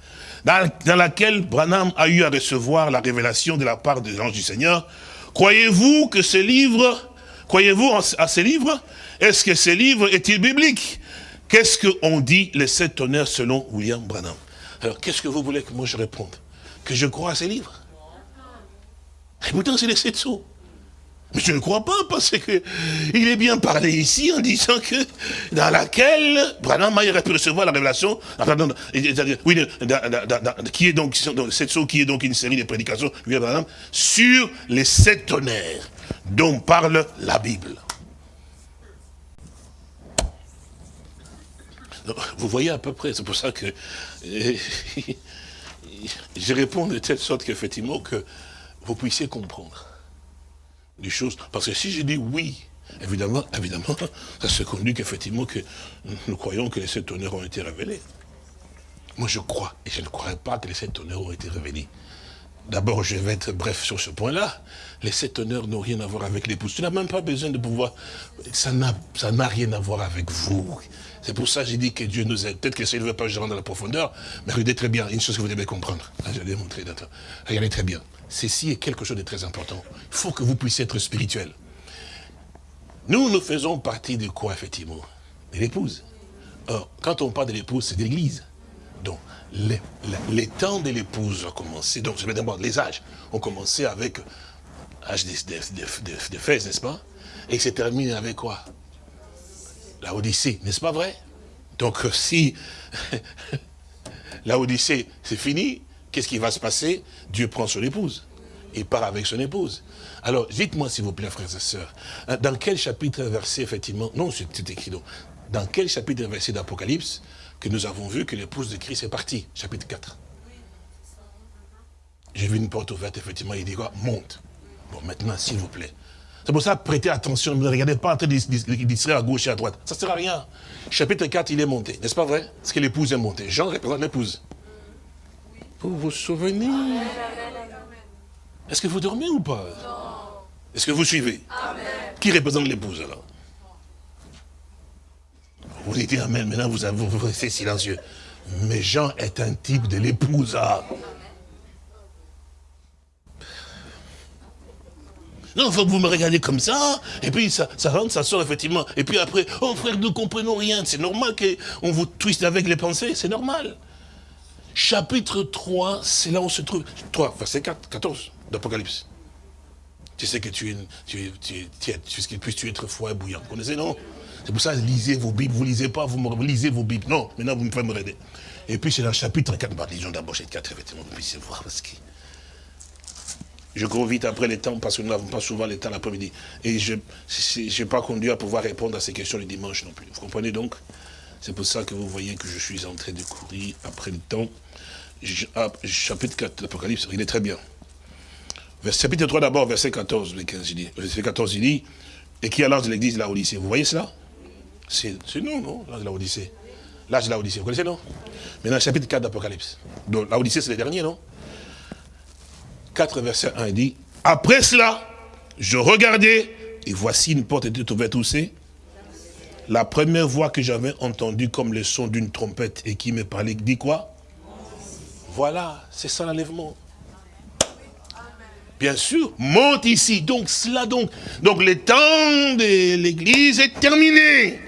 Dans, laquelle Branham a eu à recevoir la révélation de la part de l'ange du Seigneur. Croyez-vous que ce livre, croyez-vous à ce livre? Est-ce que ce livre est-il biblique? Qu'est-ce qu'on dit les sept honneurs selon William Branham? Alors, qu'est-ce que vous voulez que moi je réponde? Que je crois à ces livres Et pourtant, c'est les sept sceaux. Mais je ne crois pas, parce que il est bien parlé ici en disant que dans laquelle Branham aurait pu recevoir la révélation, oui, qui est donc, cette chose qui est donc une série de prédications sur les sept tonnerres dont parle la Bible. Vous voyez à peu près, c'est pour ça que je réponds de telle sorte qu'effectivement que vous puissiez comprendre choses. Parce que si je dis oui, évidemment, évidemment, ça se conduit qu'effectivement que nous croyons que les sept honneurs ont été révélés. Moi je crois, et je ne croirais pas que les sept honneurs ont été révélés. D'abord, je vais être bref sur ce point-là. Les sept honneurs n'ont rien à voir avec l'épouse. Tu n'as même pas besoin de pouvoir... Ça n'a rien à voir avec vous. C'est pour ça que j'ai dit que Dieu nous aide. Peut-être que ça ne veut pas que je rentre dans la profondeur, mais regardez très bien, une chose que vous devez comprendre. je vais montrer Regardez très bien ceci est quelque chose de très important. Il faut que vous puissiez être spirituel. Nous, nous faisons partie de quoi, effectivement? De l'épouse. Quand on parle de l'épouse, c'est de l'église. Donc, les, temps de l'épouse ont commencé, donc je vais d'abord les âges, ont commencé avec de, fesses, n'est-ce pas? Et c'est terminé avec quoi? La Odyssée, n'est-ce pas vrai? Donc, si la Odyssée, c'est fini, qu'est-ce qui va se passer? Dieu prend son épouse. Il part avec son épouse. Alors, dites-moi s'il vous plaît, frères et sœurs, hein, dans quel chapitre verset, effectivement, non, c'est écrit donc, dans quel chapitre verset d'Apocalypse que nous avons vu que l'épouse de Christ est partie? Chapitre 4. J'ai vu une porte ouverte, effectivement, il dit quoi? Monte. Bon, maintenant, s'il vous plaît. C'est pour ça, prêtez attention, ne regardez pas en train de distraire à gauche et à droite. Ça ne sert à rien. Chapitre 4, il est monté, n'est-ce pas vrai? Parce que l'épouse est montée. Jean représente l'épouse. Vous vous souvenez Est-ce que vous dormez ou pas? Est-ce que vous suivez? Qui représente l'épouse alors? Vous dites Amen, maintenant vous, restez silencieux. Mais Jean est un type de l'épouse. Ah. Non, faut que vous me regardez comme ça, et puis ça, ça rentre, ça sort effectivement. Et puis après, oh frère, nous comprenons rien. C'est normal qu'on vous twiste avec les pensées, c'est normal. Chapitre 3, c'est là où se trouve. 3, verset 4, 14 d'Apocalypse. Tu sais que tu es, tu es, tu es, tu es, tu es être froid et bouillant. Vous connaissez, non? C'est pour ça, lisez vos Bibles. Vous lisez pas, vous lisez vos Bibles. Non, maintenant vous me faites me aider. Et puis c'est dans le chapitre 4, bah, disons d'abord chapitre 4, effectivement, vous puissiez voir, parce que je cours vite après le temps, parce que nous n'avons pas souvent le temps l'après-midi. Et je n'ai pas conduit à pouvoir répondre à ces questions le dimanche non plus. Vous comprenez donc? C'est pour ça que vous voyez que je suis en train de courir après le temps. Ah, chapitre 4 l'Apocalypse, il est très bien. chapitre 3 d'abord, verset 14, il dit, verset 14, il dit, et qui est l'ange de l'église là Odyssée Vous voyez cela? C'est nous, non L'ange de la Odyssée. L'âge de la Odyssée, vous connaissez, non? Maintenant, chapitre 4 d'Apocalypse. Donc, la Odyssée, c'est le dernier, non? 4, verset 1, il dit, après cela, je regardais, et voici une porte était ouverte où c'est? La première voix que j'avais entendue comme le son d'une trompette et qui me parlait, dit quoi? Voilà, c'est ça l'enlèvement. Bien sûr, monte ici. Donc cela donc. Donc le temps de l'église est terminé.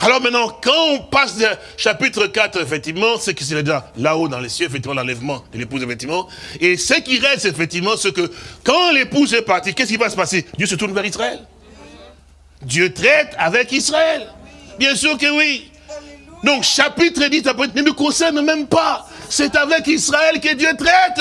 Alors maintenant, quand on passe de chapitre 4, effectivement, c'est que c'est déjà là-haut dans les cieux, effectivement, l'enlèvement de l'épouse, effectivement. Et ce qui reste, effectivement, c'est que quand l'épouse est partie, qu'est-ce qui va se passer? Dieu se tourne vers Israël. Dieu traite avec Israël. Bien sûr que oui. Donc, chapitre 10, ne nous concerne même pas. C'est avec Israël que Dieu traite.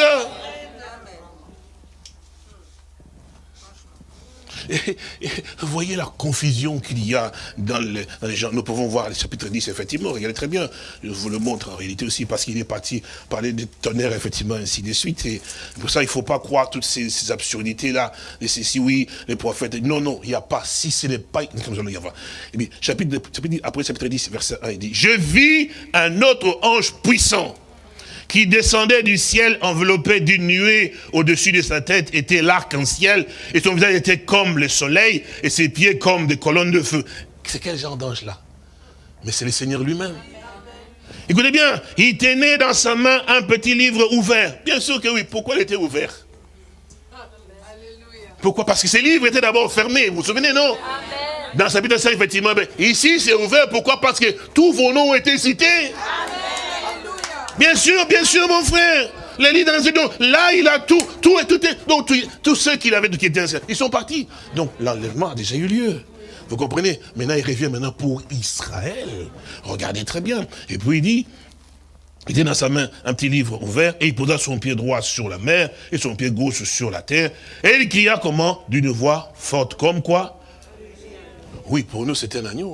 vous voyez la confusion qu'il y a dans, les gens. Nous pouvons voir le chapitre 10, effectivement, regardez très bien. Je vous le montre en réalité aussi, parce qu'il est parti parler de tonnerre, effectivement, ainsi de suite. Et pour ça, il ne faut pas croire toutes ces, absurdités-là. Et si oui, les prophètes. Non, non, il n'y a pas. Si ce n'est pas. Comme. Et bien, chapitre, chapitre, après chapitre 10, verset 1, il dit Je vis un autre ange puissant qui descendait du ciel enveloppé d'une nuée au-dessus de sa tête était l'arc-en-ciel, et son visage était comme le soleil, et ses pieds comme des colonnes de feu. C'est quel genre d'ange là? Mais c'est le Seigneur lui-même. Écoutez bien, il tenait dans sa main un petit livre ouvert. Bien sûr que oui, pourquoi il était ouvert? Pourquoi? Parce que ces livres étaient d'abord fermés, vous vous souvenez, non? Dans sa chapitre 5, effectivement, ben, ici c'est ouvert, pourquoi? Parce que tous vos noms ont été cités. Amen. Bien sûr, bien sûr, mon frère. Les lits dans les là, il a tout, tout et tout, est, donc tous ceux qu'il avait qui étaient ils sont partis. Donc l'enlèvement a déjà eu lieu. Vous comprenez? Maintenant, il revient maintenant pour Israël. Regardez très bien. Et puis il dit, il était dans sa main un petit livre ouvert, et il posa son pied droit sur la mer, et son pied gauche sur la terre, et il cria comment? D'une voix forte, comme quoi? Oui, pour nous c'était un agneau.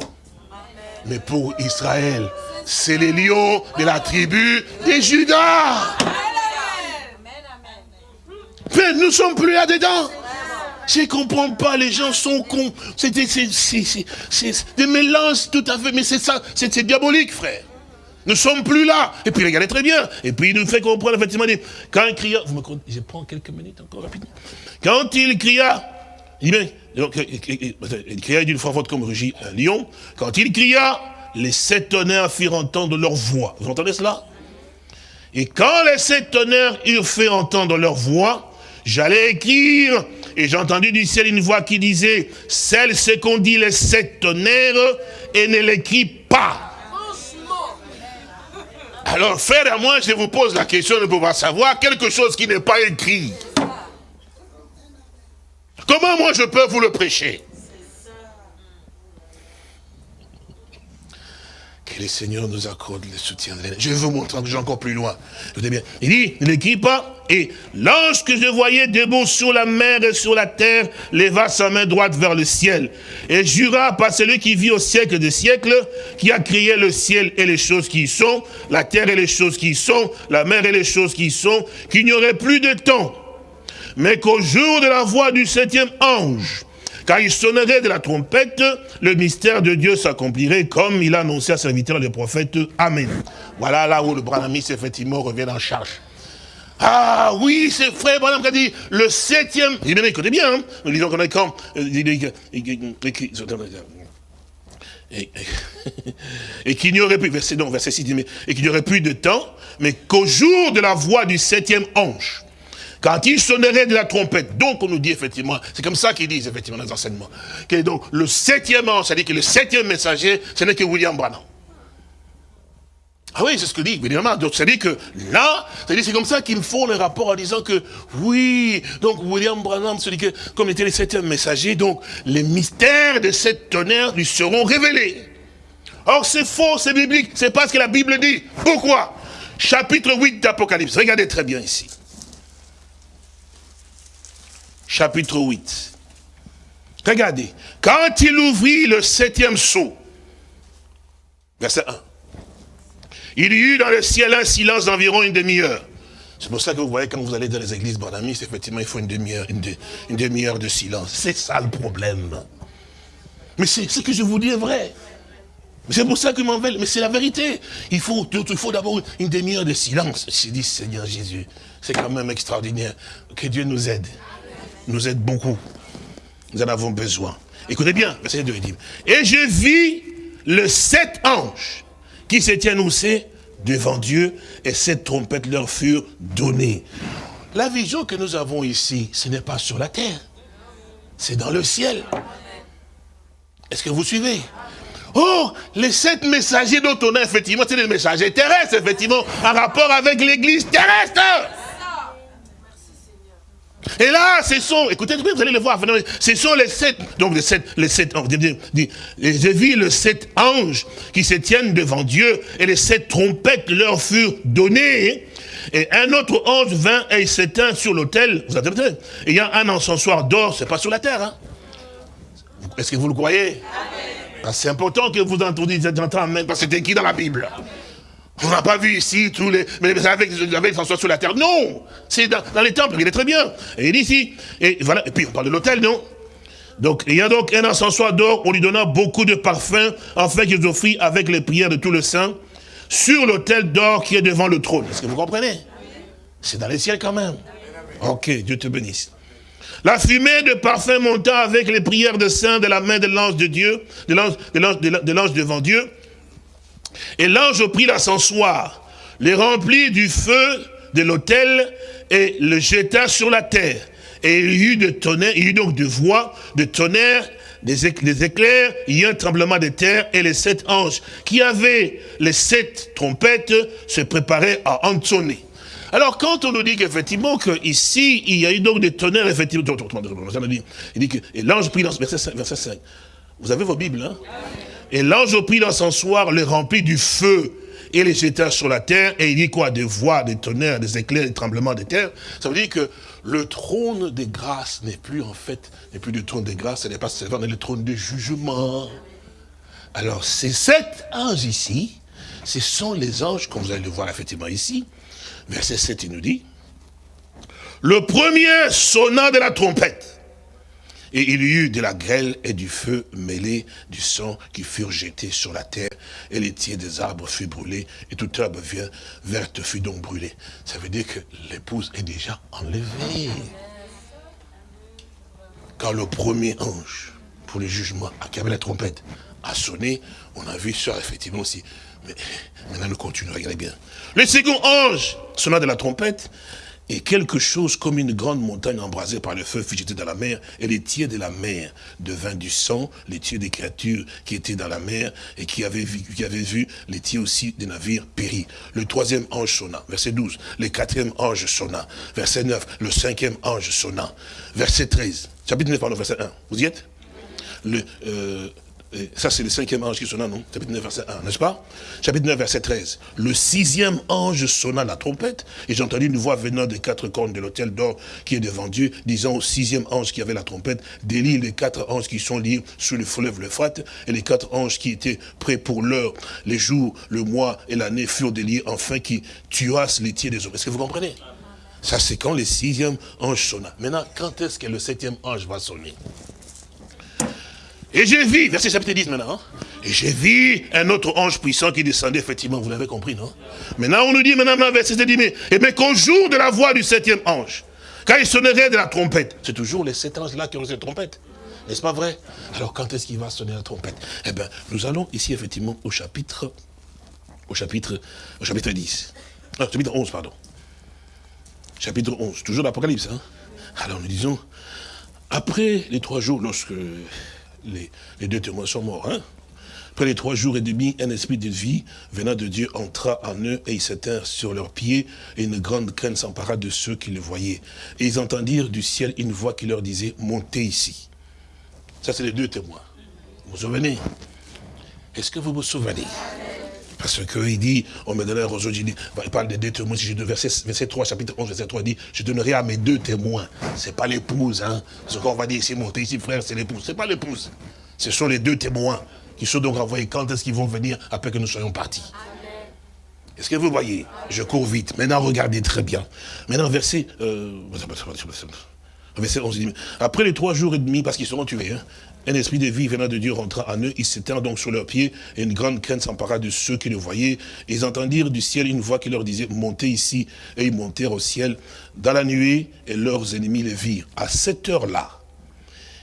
Mais pour Israël, c'est les lions de la tribu des Judas. Mais nous ne sommes plus là-dedans. Je ne comprends pas, les gens sont cons. C'est des mélanges tout à fait, mais c'est ça, c'est diabolique, frère. Nous ne sommes plus là. Et puis regardez très bien. Et puis il nous fait comprendre effectivement, quand il cria, vous me je prends quelques minutes encore rapidement. Quand il cria, il, il cria d'une fois forte comme rugit un lion. Quand il cria, les sept tonnerres firent entendre leur voix. Vous entendez cela? Et quand les sept tonnerres eurent fait entendre leur voix, j'allais écrire, et j'ai entendu du ciel une voix qui disait, celle ce qu'on dit les sept tonnerres, et ne l'écrit pas. Alors, frère à moi, je vous pose la question de pouvoir savoir quelque chose qui n'est pas écrit. Comment moi je peux vous le prêcher? Que le Seigneur nous accorde le soutien de Je vais vous montrer que encore plus loin. bien. Il dit, pas. Et lorsque je voyais debout sur la mer et sur la terre, leva sa main droite vers le ciel. Et jura par celui qui vit au siècle des siècles, qui a créé le ciel et les choses qui y sont, la terre et les choses qui y sont, la mer et les choses qui y sont, qu'il n'y aurait plus de temps. Mais qu'au jour de la voix du septième ange, car il sonnerait de la trompette, le mystère de Dieu s'accomplirait comme il a annoncé à ses serviteur le prophète. Amen. Voilà là où le Branamis effectivement revient en charge. Ah oui, c'est frère Branham qui a dit le septième. Il écoutez bien, hein. nous disons qu'on est quand. Et, qu'il n'y aurait plus, verset, non, verset 6, et qu'il n'y aurait plus de temps, mais qu'au jour de la voix du septième ange, quand il sonnerait de la trompette, donc on nous dit effectivement, c'est comme ça qu'ils disent effectivement les enseignements, que donc le septième c'est-à-dire que le septième messager, ce n'est que William Branham. Ah oui, c'est ce que dit, évidemment. Donc, c'est-à-dire que là, c'est comme ça qu'ils font le rapport en disant que, oui, donc William Branham, celui que, comme était le septième messager, donc les mystères de cette tonnerre lui seront révélés. Or, c'est faux, c'est biblique, c'est pas ce que la Bible dit. Pourquoi? Chapitre 8 d'Apocalypse. Regardez très bien ici. Chapitre 8. Regardez. Quand il ouvrit le septième sceau, verset 1, il y eut dans le ciel un silence d'environ une demi-heure. C'est pour ça que vous voyez, quand vous allez dans les églises banamis, effectivement, il faut une demi-heure une, demi-heure de silence. C'est ça le problème. Mais c'est ce que je vous dis est vrai. C'est pour ça que m'en mais c'est la vérité. Il faut, il faut d'abord une demi-heure de silence. J'ai dit, Seigneur Jésus, c'est quand même extraordinaire. Que Dieu nous aide. Nous aide beaucoup. Nous en avons besoin. Écoutez bien, verset 2, dit, et je vis le sept anges qui tiennent aussi devant Dieu, et sept trompettes leur furent données. La vision que nous avons ici, ce n'est pas sur la terre, c'est dans le ciel. Est-ce que vous suivez? Oh, les sept messagers dont on a effectivement, c'est des messagers terrestres, effectivement, en rapport avec l'église terrestre. Et là, ce sont, écoutez, vous allez le voir, ce sont les sept, donc les sept, les sept anges, j'ai vu les sept anges qui se tiennent devant Dieu, et les sept trompettes leur furent données, et un autre ange vint et s'éteint sur l'autel, vous entendez Il y a un encensoir d'or, c'est pas sur la terre, hein. Est-ce que vous le croyez? Ah, C'est important que vous entendiez, même, parce que c'était qui dans la Bible on n'a pas vu ici tous les... Mais savez que François sur la terre. Non C'est dans, les temples, il est très bien. Et il est ici. Et voilà. Et puis on parle de l'autel, non? Donc, il y a donc un encensoir d'or, on lui donna beaucoup de parfums, afin qu'ils offrit avec les prières de tout le saint, sur l'autel d'or qui est devant le trône. Est-ce que vous comprenez? C'est dans les ciels quand même. Ok, Dieu te bénisse. La fumée de parfum montant avec les prières de saints de la main de l'ange de Dieu, de l'ange devant Dieu, et l'ange prit l'ascensoir, les remplit du feu de l'autel et le jeta sur la terre. Et il y eut de tonnerre, il y eut donc de voix, de tonnerre, des, éclairs, il y eut un tremblement de terre, et les sept anges qui avaient les sept trompettes se préparaient à entonner. Alors, quand on nous dit qu'effectivement, ici, il y a eu donc des tonnerres, effectivement, il dit que, et l'ange prit dans verset 5, verset 5. Vous avez vos Bibles, hein et l'ange prit soir le remplit du feu et les jeta sur la terre, et il dit quoi? Des voix, des tonnerres, des éclairs, des tremblements de terre. Ça veut dire que le trône des grâces n'est plus en fait, n'est plus du trône des grâces, ce n'est pas seulement le trône du jugement. Alors, ces sept anges ici, ce sont les anges, comme vous allez le voir effectivement ici, verset 7, il nous dit, le premier sonna de la trompette, et il y eut de la grêle et du feu mêlé du sang qui furent jetés sur la terre, et les tiers des arbres furent brûlés, et toute herbe verte fut donc brûlée. Ça veut dire que l'épouse est déjà enlevée. Quand le premier ange, pour le jugement, qui avait la trompette, a sonné, on a vu ça effectivement aussi. Mais maintenant nous continuons, regardez bien. Le second ange sonna de la trompette, et quelque chose comme une grande montagne embrasée par le feu fut jetée dans la mer, et les tiers de la mer devint du sang, les tiers des créatures qui étaient dans la mer, et qui avaient vu, les tiers aussi des navires péris. Le troisième ange sonna, verset 12. Le quatrième ange sonna, verset 9. Le cinquième ange sonna, verset 13. Chapitre 9, pardon, verset 1. Vous y êtes? Euh, ça, c'est le cinquième ange qui sonna, non? Chapitre 9, verset 1, n'est-ce pas? Chapitre 9, verset 13. Le sixième ange sonna la trompette, et j'ai entendu une voix venant des quatre cornes de l'autel d'or qui est devant Dieu, disant au sixième ange qui avait la trompette, délie les quatre anges qui sont liés sous le fleuve l'Euphrate, et les quatre anges qui étaient prêts pour l'heure, les jours, le mois et l'année furent déliés, enfin qui tuassent les tiers des hommes. Est-ce que vous comprenez? Ça, c'est quand le sixième ange sonna. Maintenant, quand est-ce que le septième ange va sonner? Et j'ai vu, verset chapitre 10 maintenant, hein. et j'ai vu un autre ange puissant qui descendait, effectivement, vous l'avez compris, non? Maintenant, on nous dit, maintenant, verset 10, mais, et mais qu'au jour de la voix du septième ange, quand il sonnerait de la trompette, c'est toujours les sept anges-là qui ont cette trompette. N'est-ce pas vrai? Alors, quand est-ce qu'il va sonner la trompette? Eh bien, nous allons ici, effectivement, au chapitre, au chapitre, au chapitre 10. Non, chapitre 11, pardon. Chapitre 11, toujours l'Apocalypse. Hein Alors, nous disons, après les trois jours, lorsque les, deux témoins sont morts. Hein Après les trois jours et demi, un esprit de vie venant de Dieu entra en eux et ils s'éteignent sur leurs pieds et une grande crainte s'empara de ceux qui le voyaient. Et ils entendirent du ciel une voix qui leur disait, montez ici. Ça, c'est les deux témoins. Vous vous souvenez? Est-ce que vous vous souvenez? Parce qu'il dit, on me donne un roseau, il, dit, il parle des deux témoins, si versets, verset 3, chapitre 11, verset 3, il dit, je donnerai à mes deux témoins. C'est pas l'épouse, hein. Ce qu'on va dire ici, monter ici, frère, c'est l'épouse. C'est pas l'épouse. Ce sont les deux témoins qui sont donc envoyés. Quand est-ce qu'ils vont venir après que nous soyons partis? Est-ce que vous voyez? Je cours vite. Maintenant, regardez très bien. Maintenant, verset... Euh, verset 11, dit, après les trois jours et demi, parce qu'ils seront tués, hein, un esprit de vie venant de Dieu rentra en eux, ils s'éteignent donc sur leurs pieds, et une grande crainte s'empara de ceux qui le voyaient. Ils entendirent du ciel une voix qui leur disait, montez ici, et ils montèrent au ciel dans la nuée, et leurs ennemis les virent. À cette heure-là,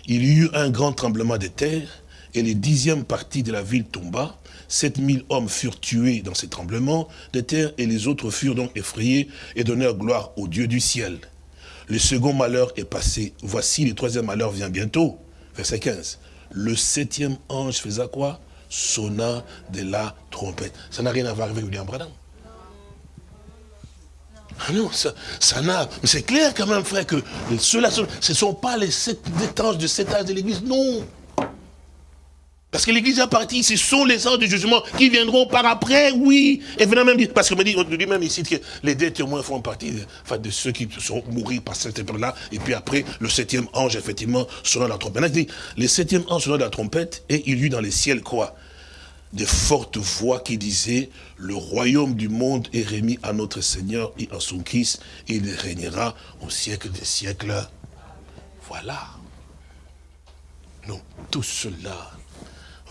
il y eut un grand tremblement de terre, et les dixièmes parties de la ville tomba. 7000 hommes furent tués dans ces tremblements de terre, et les autres furent donc effrayés et donnèrent gloire au Dieu du ciel. Le second malheur est passé. Voici, le troisième malheur vient bientôt. Verset 15. Le septième ange faisait quoi? Sonna de la trompette. Ça n'a rien à voir avec William Branham. Ah non, ça, ça n'a... Mais c'est clair quand même, frère, que ceux-là, ce ne sont pas les sept anges de cet âge de l'église, non. Parce que l'église est partie, ce sont les anges de jugement qui viendront par après, oui. Et venant même dire, parce qu'on me dit, on dit même ici que les deux témoins font partie de, ceux qui sont mourir par cette épreuve-là. Et puis après, le septième ange, effectivement, sonna la trompette. Il dit, le septième ange sonna la trompette, et il y eut dans les ciels quoi? De fortes voix qui disaient, le royaume du monde est remis à notre Seigneur et à son Christ, et il régnera au siècle des siècles. Voilà. Non, tout cela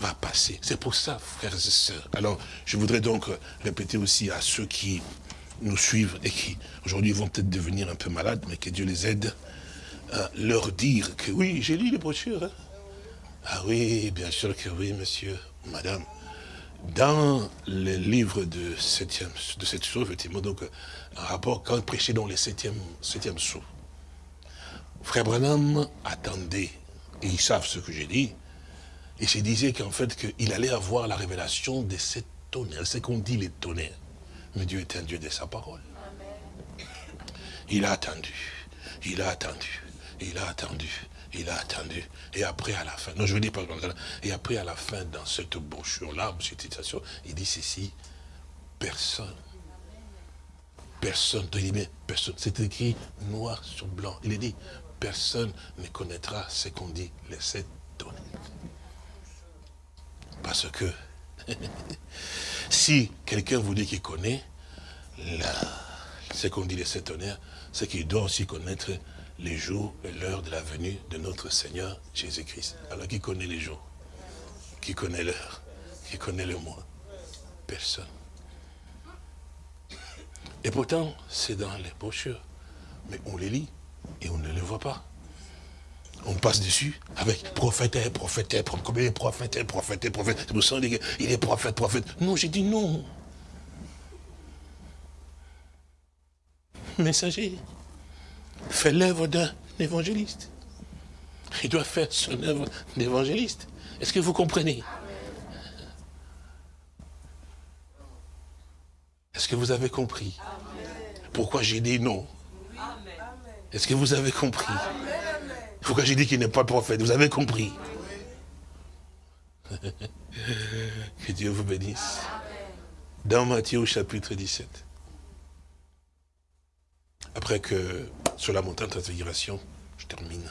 va passer. C'est pour ça, frères et sœurs. Alors, je voudrais donc répéter aussi à ceux qui nous suivent et qui, aujourd'hui, vont peut-être devenir un peu malades, mais que Dieu les aide, à leur dire que oui, j'ai lu les brochures. Hein. Ah oui, bien sûr que oui, monsieur, madame. Dans le livre de septième, de cette chose, effectivement, donc, un rapport, quand prêcher dans les septième, septième Frère Branham attendait, et ils savent ce que j'ai dit, et je disais qu'en fait, qu'il allait avoir la révélation de ces tonnerres. C'est qu'on dit les tonnerres. Mais Dieu est un Dieu de sa parole. Il a attendu. Il a attendu. Il a attendu. Il a attendu. Et après, à la fin, non, je veux dire pas et après, à la fin, dans cette brochure-là, cette citation, il dit ceci, personne, personne, il dit, personne, c'est écrit noir sur blanc. Il est dit, personne ne connaîtra ce qu'on dit, les sept tonnerres. Parce que si quelqu'un vous dit qu'il connaît ce qu'on dit les sept tonnerres, c'est qu'il doit aussi connaître les jours et l'heure de la venue de notre Seigneur Jésus-Christ. Alors qui connaît les jours? Qui connaît l'heure? Qui connaît le mois? Personne. Et pourtant, c'est dans les brochures. Mais on les lit et on ne les voit pas on passe dessus avec prophète, prophète, prophète, prophète, prophète, prophète. C'est pour ça il est prophète, prophète. Non, j'ai dit non. Messager fait l'œuvre d'un évangéliste. Il doit faire son œuvre d'évangéliste. Est-ce que vous comprenez? Est-ce que vous avez compris? Pourquoi j'ai dit non? Est-ce que vous avez compris? Pourquoi j'ai dit qu'il n'est pas prophète? Vous avez compris Que Dieu vous bénisse. Dans Matthieu au chapitre 17. Après que, sur la montagne de transfiguration, je termine.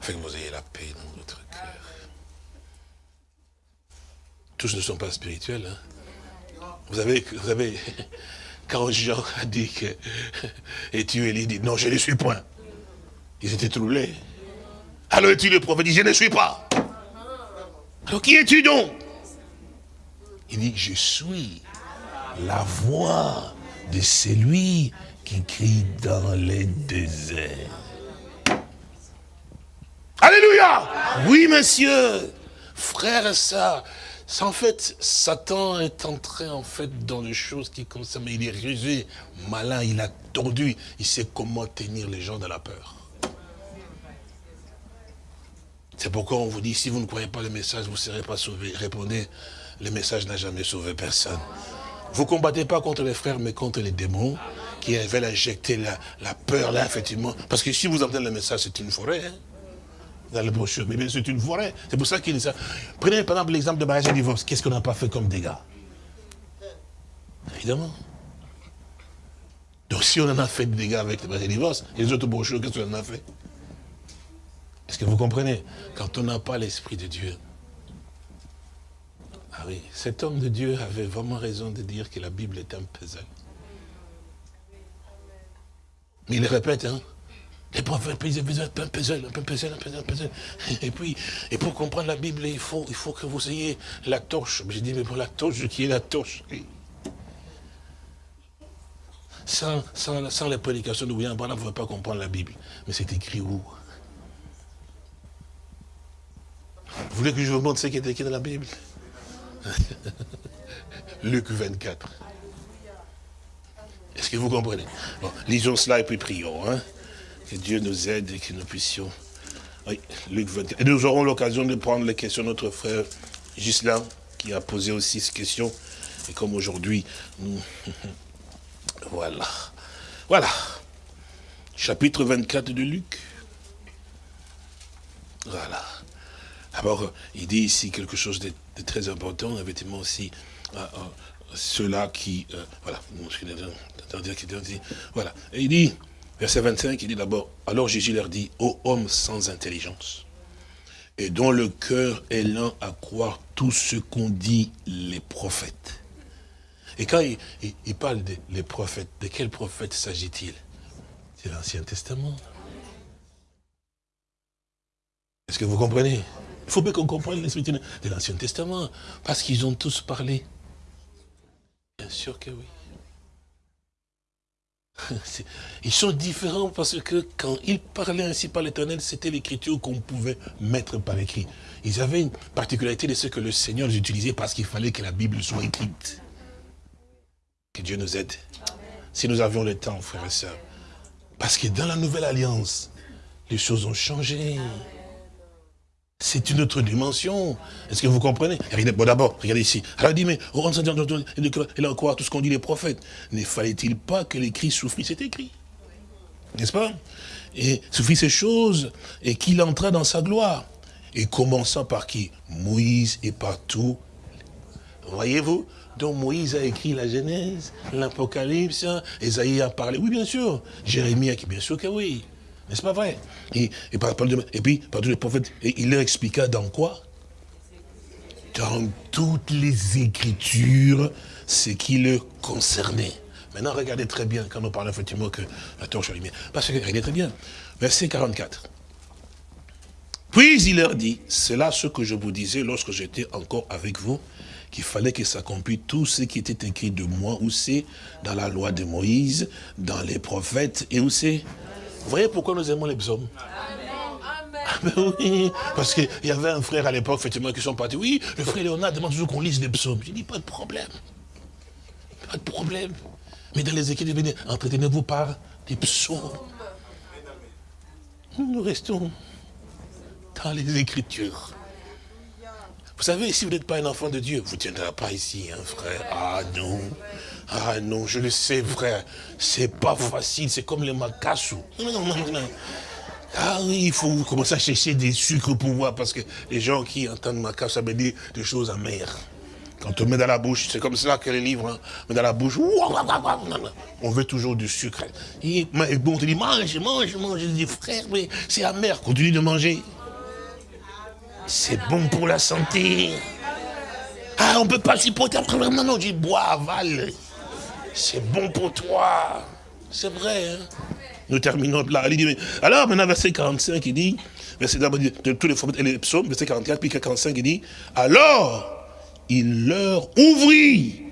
Afin que vous ayez la paix dans votre cœur. Tous ne sont pas spirituels. Hein. Vous avez, vous avez, quand Jean a dit que, et tu Élie dit, non, je ne suis point. Ils étaient troublés. Alors est-il le prophète? Dit, je ne suis pas. Alors qui es-tu donc? Il dit, je suis la voix de celui qui crie dans les déserts. Alléluia Oui, monsieur Frère et sœurs, en fait, Satan est entré en fait dans les choses qui concernent, il est rusé, malin, il a tordu, il sait comment tenir les gens de la peur. C'est pourquoi on vous dit, si vous ne croyez pas le message, vous ne serez pas sauvés. Répondez, le message n'a jamais sauvé personne. Vous combattez pas contre les frères, mais contre les démons qui veulent injecter la, peur là, effectivement. Parce que si vous entendez le message, c'est une forêt. Hein. dans les brochures. Mais c'est une forêt. C'est pour ça qu'il dit ça. Prenez par exemple l'exemple de mariage et divorce. Qu'est-ce qu'on n'a pas fait comme dégâts? Évidemment. Donc si on en a fait des dégâts avec le mariage et divorce, les autres brochures, qu'est-ce qu'on en a fait? Est-ce que vous comprenez? Quand on n'a pas l'Esprit de Dieu, ah oui, cet homme de Dieu avait vraiment raison de dire que la Bible est un puzzle. Mais il répète, hein. Les prophètes, un puzzle, un puzzle, un puzzle, un puzzle. Et puis, et pour comprendre la Bible, il faut, il faut que vous ayez la torche. J'ai dit, mais pour la torche, qui est la torche? Sans, sans, sans la de William vous ne pouvez pas comprendre la Bible. Mais c'est écrit où? Vous voulez que je vous montre ce qui est écrit dans la Bible? Luc 24. Est-ce que vous comprenez? Bon, Lisons cela et puis prions. Hein? Que Dieu nous aide et que nous puissions... Oui, Luc 24. Et nous aurons l'occasion de prendre les questions de notre frère Gislain, qui a posé aussi ces questions. Et comme aujourd'hui, nous... voilà. Voilà. Chapitre 24 de Luc. Voilà. Alors, il dit ici quelque chose de, très important, effectivement aussi, euh, euh, ceux-là qui, euh, voilà, voilà, et il dit, verset 25, il dit d'abord, alors Jésus leur dit, ô homme sans intelligence, et dont le cœur est lent à croire tout ce qu'ont dit les prophètes. Et quand il, parle des prophètes, de quels prophètes s'agit-il? C'est l'Ancien Testament. Est-ce que vous comprenez? Il faut bien qu'on comprenne l'esprit de l'Ancien Testament, parce qu'ils ont tous parlé. Bien sûr que oui. Ils sont différents parce que quand ils parlaient ainsi par l'éternel, c'était l'écriture qu'on pouvait mettre par écrit. Ils avaient une particularité de ce que le Seigneur utilisait parce qu'il fallait que la Bible soit écrite. Que Dieu nous aide. Si nous avions le temps, frères et sœurs. Parce que dans la nouvelle alliance, les choses ont changé. C'est une autre dimension. Est-ce que vous comprenez? Bon d'abord, regardez ici. Alors il dit, mais oh, il a tout ce qu'ont dit les prophètes. Ne fallait-il pas que l'écrit souffrit C'est écrit. N'est-ce pas? Et souffrit ces choses et qu'il entra dans sa gloire. Et commençant par qui? Moïse et par tout. Voyez-vous? Donc Moïse a écrit la Genèse, l'Apocalypse, Esaïe a parlé. Oui, bien sûr. Jérémie a dit, bien sûr que oui. N'est-ce pas vrai et, et, puis, par tous les prophètes, et il leur expliqua dans quoi? Dans toutes les Écritures, ce qui le concernait. Maintenant, regardez très bien, quand on parle effectivement que la torche lumière. Parce que, regardez très bien, verset 44. Puis il leur dit, c'est là ce que je vous disais lorsque j'étais encore avec vous, qu'il fallait que s'accomplisse tout ce qui était écrit de moi, où c'est dans la loi de Moïse, dans les prophètes, et où c'est vous voyez pourquoi nous aimons les psaumes ah ben oui, parce qu'il y avait un frère à l'époque, effectivement, qui sont partis. Oui, le frère Léonard demande toujours qu'on lise les psaumes. Je dis, pas de problème. Pas de problème. Mais dans les écrits, entretenez-vous par des psaumes. Nous restons dans les Écritures. Vous savez, si vous n'êtes pas un enfant de Dieu, vous ne tiendrez pas ici, hein, frère. Ah non. Ah non, je le sais, frère. C'est pas facile, c'est comme les macassous. Ah oui, il faut commencer à chercher des sucres pour voir, parce que les gens qui entendent macassou, ça veut dire des choses amères. Quand on met dans la bouche, c'est comme cela que les livres, hein, met dans la bouche, on veut toujours du sucre. Et bon, on te dit, mange, mange, mange. Je dis, frère, mais c'est amer, continue de manger. C'est bon pour la santé. Ah, on ne peut pas supporter. Non, non, je dis, bois, avale. C'est bon pour toi. C'est vrai. Hein? Nous terminons là. alors, maintenant, verset 45, il dit, verset de tous les, les psaumes, verset 44, puis 45, il dit, alors, il leur ouvrit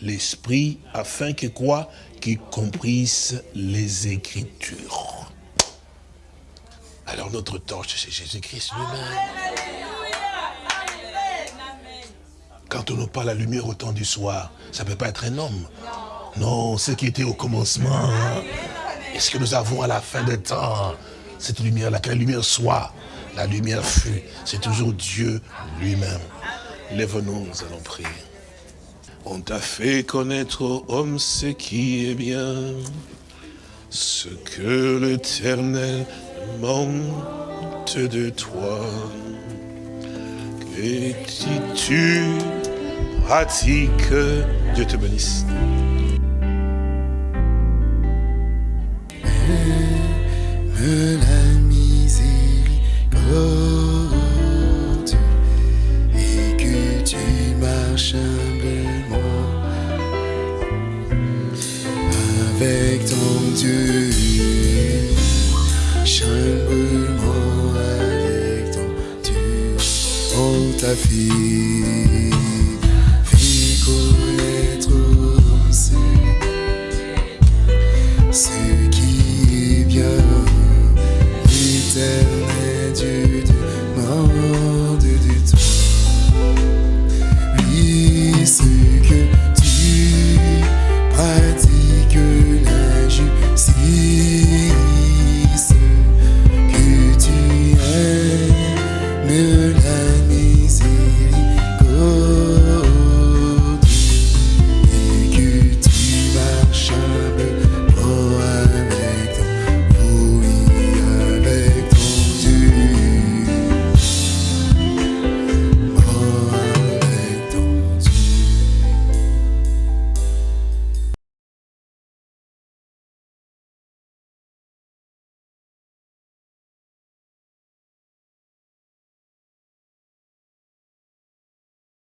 l'esprit afin que quoi? Qu'ils comprissent les Écritures. Alors, notre torche, c'est Jésus-Christ lui-même. Quand on n'a pas la lumière au temps du soir, ça ne peut pas être un homme. Non, ce qui était au commencement, est-ce que nous avons à la fin des temps cette lumière, là, que la lumière soit, la lumière fut, c'est toujours Dieu lui-même. Lève-nous, nous allons prier. On t'a fait connaître, homme, ce qui est bien, ce que l'Éternel monte de toi. Et si tu pratiques, Dieu te bénisse. Me la miséricorde et que tu marches humblement avec ton Dieu, humblement avec ton Dieu, oh ta fille.